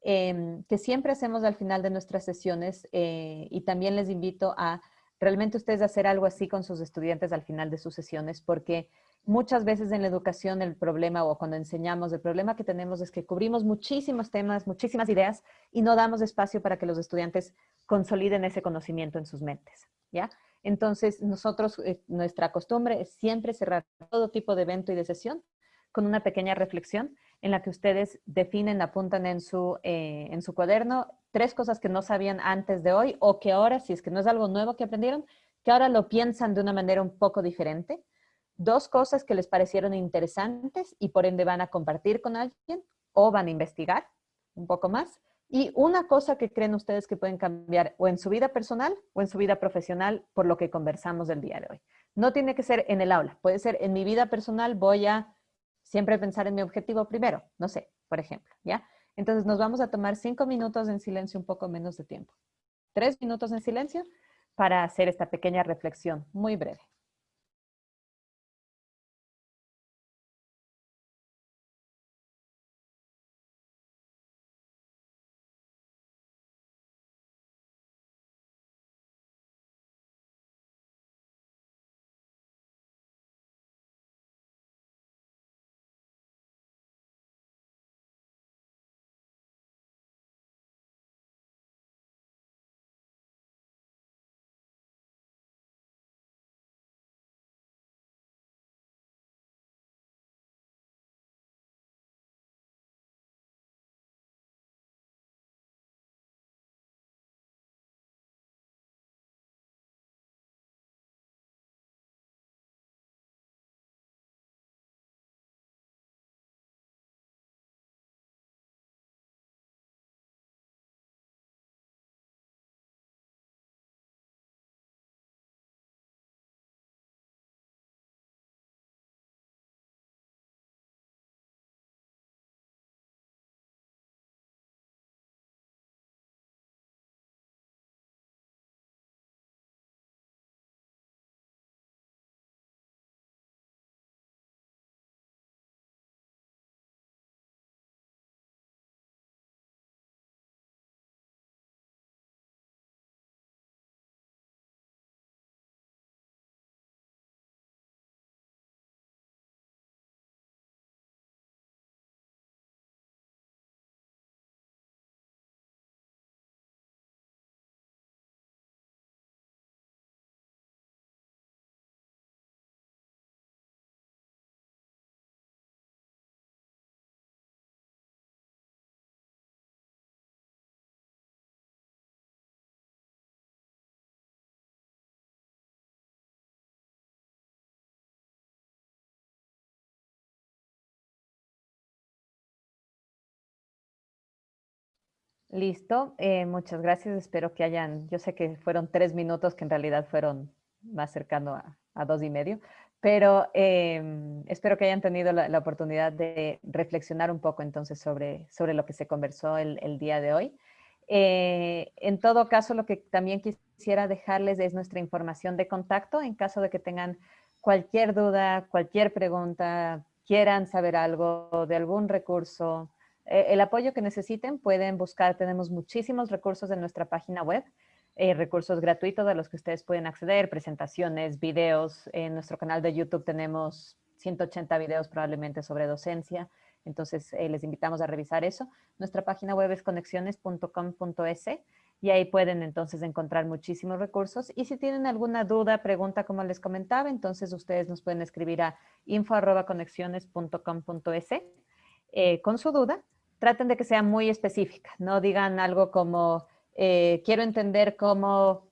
em, que siempre hacemos al final de nuestras sesiones eh, y también les invito a realmente ustedes hacer algo así con sus estudiantes al final de sus sesiones porque muchas veces en la educación el problema o cuando enseñamos el problema que tenemos es que cubrimos muchísimos temas, muchísimas ideas y no damos espacio para que los estudiantes consoliden ese conocimiento en sus mentes, ¿ya? Entonces, nosotros, eh, nuestra costumbre es siempre cerrar todo tipo de evento y de sesión con una pequeña reflexión en la que ustedes definen, apuntan en su, eh, en su cuaderno tres cosas que no sabían antes de hoy o que ahora, si es que no es algo nuevo que aprendieron, que ahora lo piensan de una manera un poco diferente. Dos cosas que les parecieron interesantes y por ende van a compartir con alguien o van a investigar un poco más. Y una cosa que creen ustedes que pueden cambiar o en su vida personal o en su vida profesional por lo que conversamos el día de hoy. No tiene que ser en el aula, puede ser en mi vida personal, voy a siempre pensar en mi objetivo primero, no sé, por ejemplo, ¿ya? Entonces nos vamos a tomar cinco minutos en silencio, un poco menos de tiempo. Tres minutos en silencio para hacer esta pequeña reflexión muy breve. Listo, eh, muchas gracias. Espero que hayan, yo sé que fueron tres minutos que en realidad fueron más cercano a, a dos y medio, pero em, espero que hayan tenido la, oportunidad de reflexionar un poco entonces sobre, sobre lo que se conversó el, el día de hoy. Eh, en todo caso, lo que también quisiera dejarles es nuestra información de contacto en caso de que tengan cualquier duda, cualquier pregunta, quieran saber algo de algún recurso, eh, el apoyo que necesiten pueden buscar, tenemos muchísimos recursos en nuestra página web, eh, recursos gratuitos a los que ustedes pueden acceder, presentaciones, videos. En nuestro canal de YouTube tenemos 180 videos probablemente sobre docencia, entonces eh, les invitamos a revisar eso. Nuestra página web es conexiones.com.es y ahí pueden entonces encontrar muchísimos recursos. Y si tienen alguna duda, pregunta, como les comentaba, entonces ustedes nos pueden escribir a info.conexiones.com.es eh, con su duda. Traten de que sea muy específica, no digan algo como eh, quiero entender cómo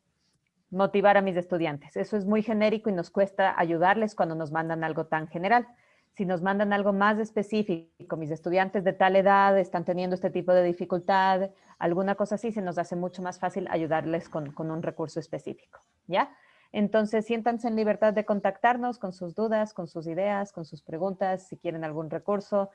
motivar a mis estudiantes. Eso es muy genérico y nos cuesta ayudarles cuando nos mandan algo tan general. Si nos mandan algo más específico, mis estudiantes de tal edad están teniendo este tipo de dificultad, alguna cosa así, se nos hace mucho más fácil ayudarles con, con un recurso específico, ¿ya? Entonces, siéntanse en libertad de contactarnos con sus dudas, con sus ideas, con sus preguntas, si quieren algún recurso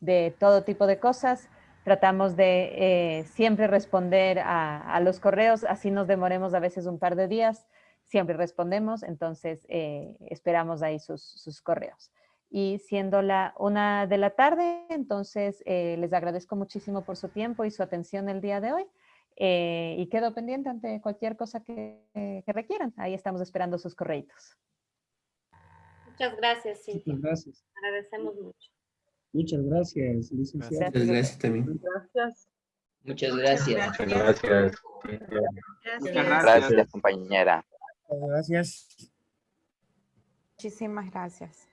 de todo tipo de cosas. Tratamos de eh, siempre responder a, a, los correos, así nos demoremos a veces un par de días, siempre respondemos, entonces eh, esperamos ahí sus, sus, correos. Y siendo la una de la tarde, entonces eh, les agradezco muchísimo por su tiempo y su atención el día de hoy. Eh, y quedo pendiente ante cualquier cosa que, que requieran. Ahí estamos esperando sus correitos. Muchas gracias, Cintia. Muchas gracias. Agradecemos mucho. Muchas gracias, licenciado. Muchas gracias también. Gracias. Muchas gracias. Muchas gracias. Muchas gracias, compañera. Gracias. Muchísimas gracias.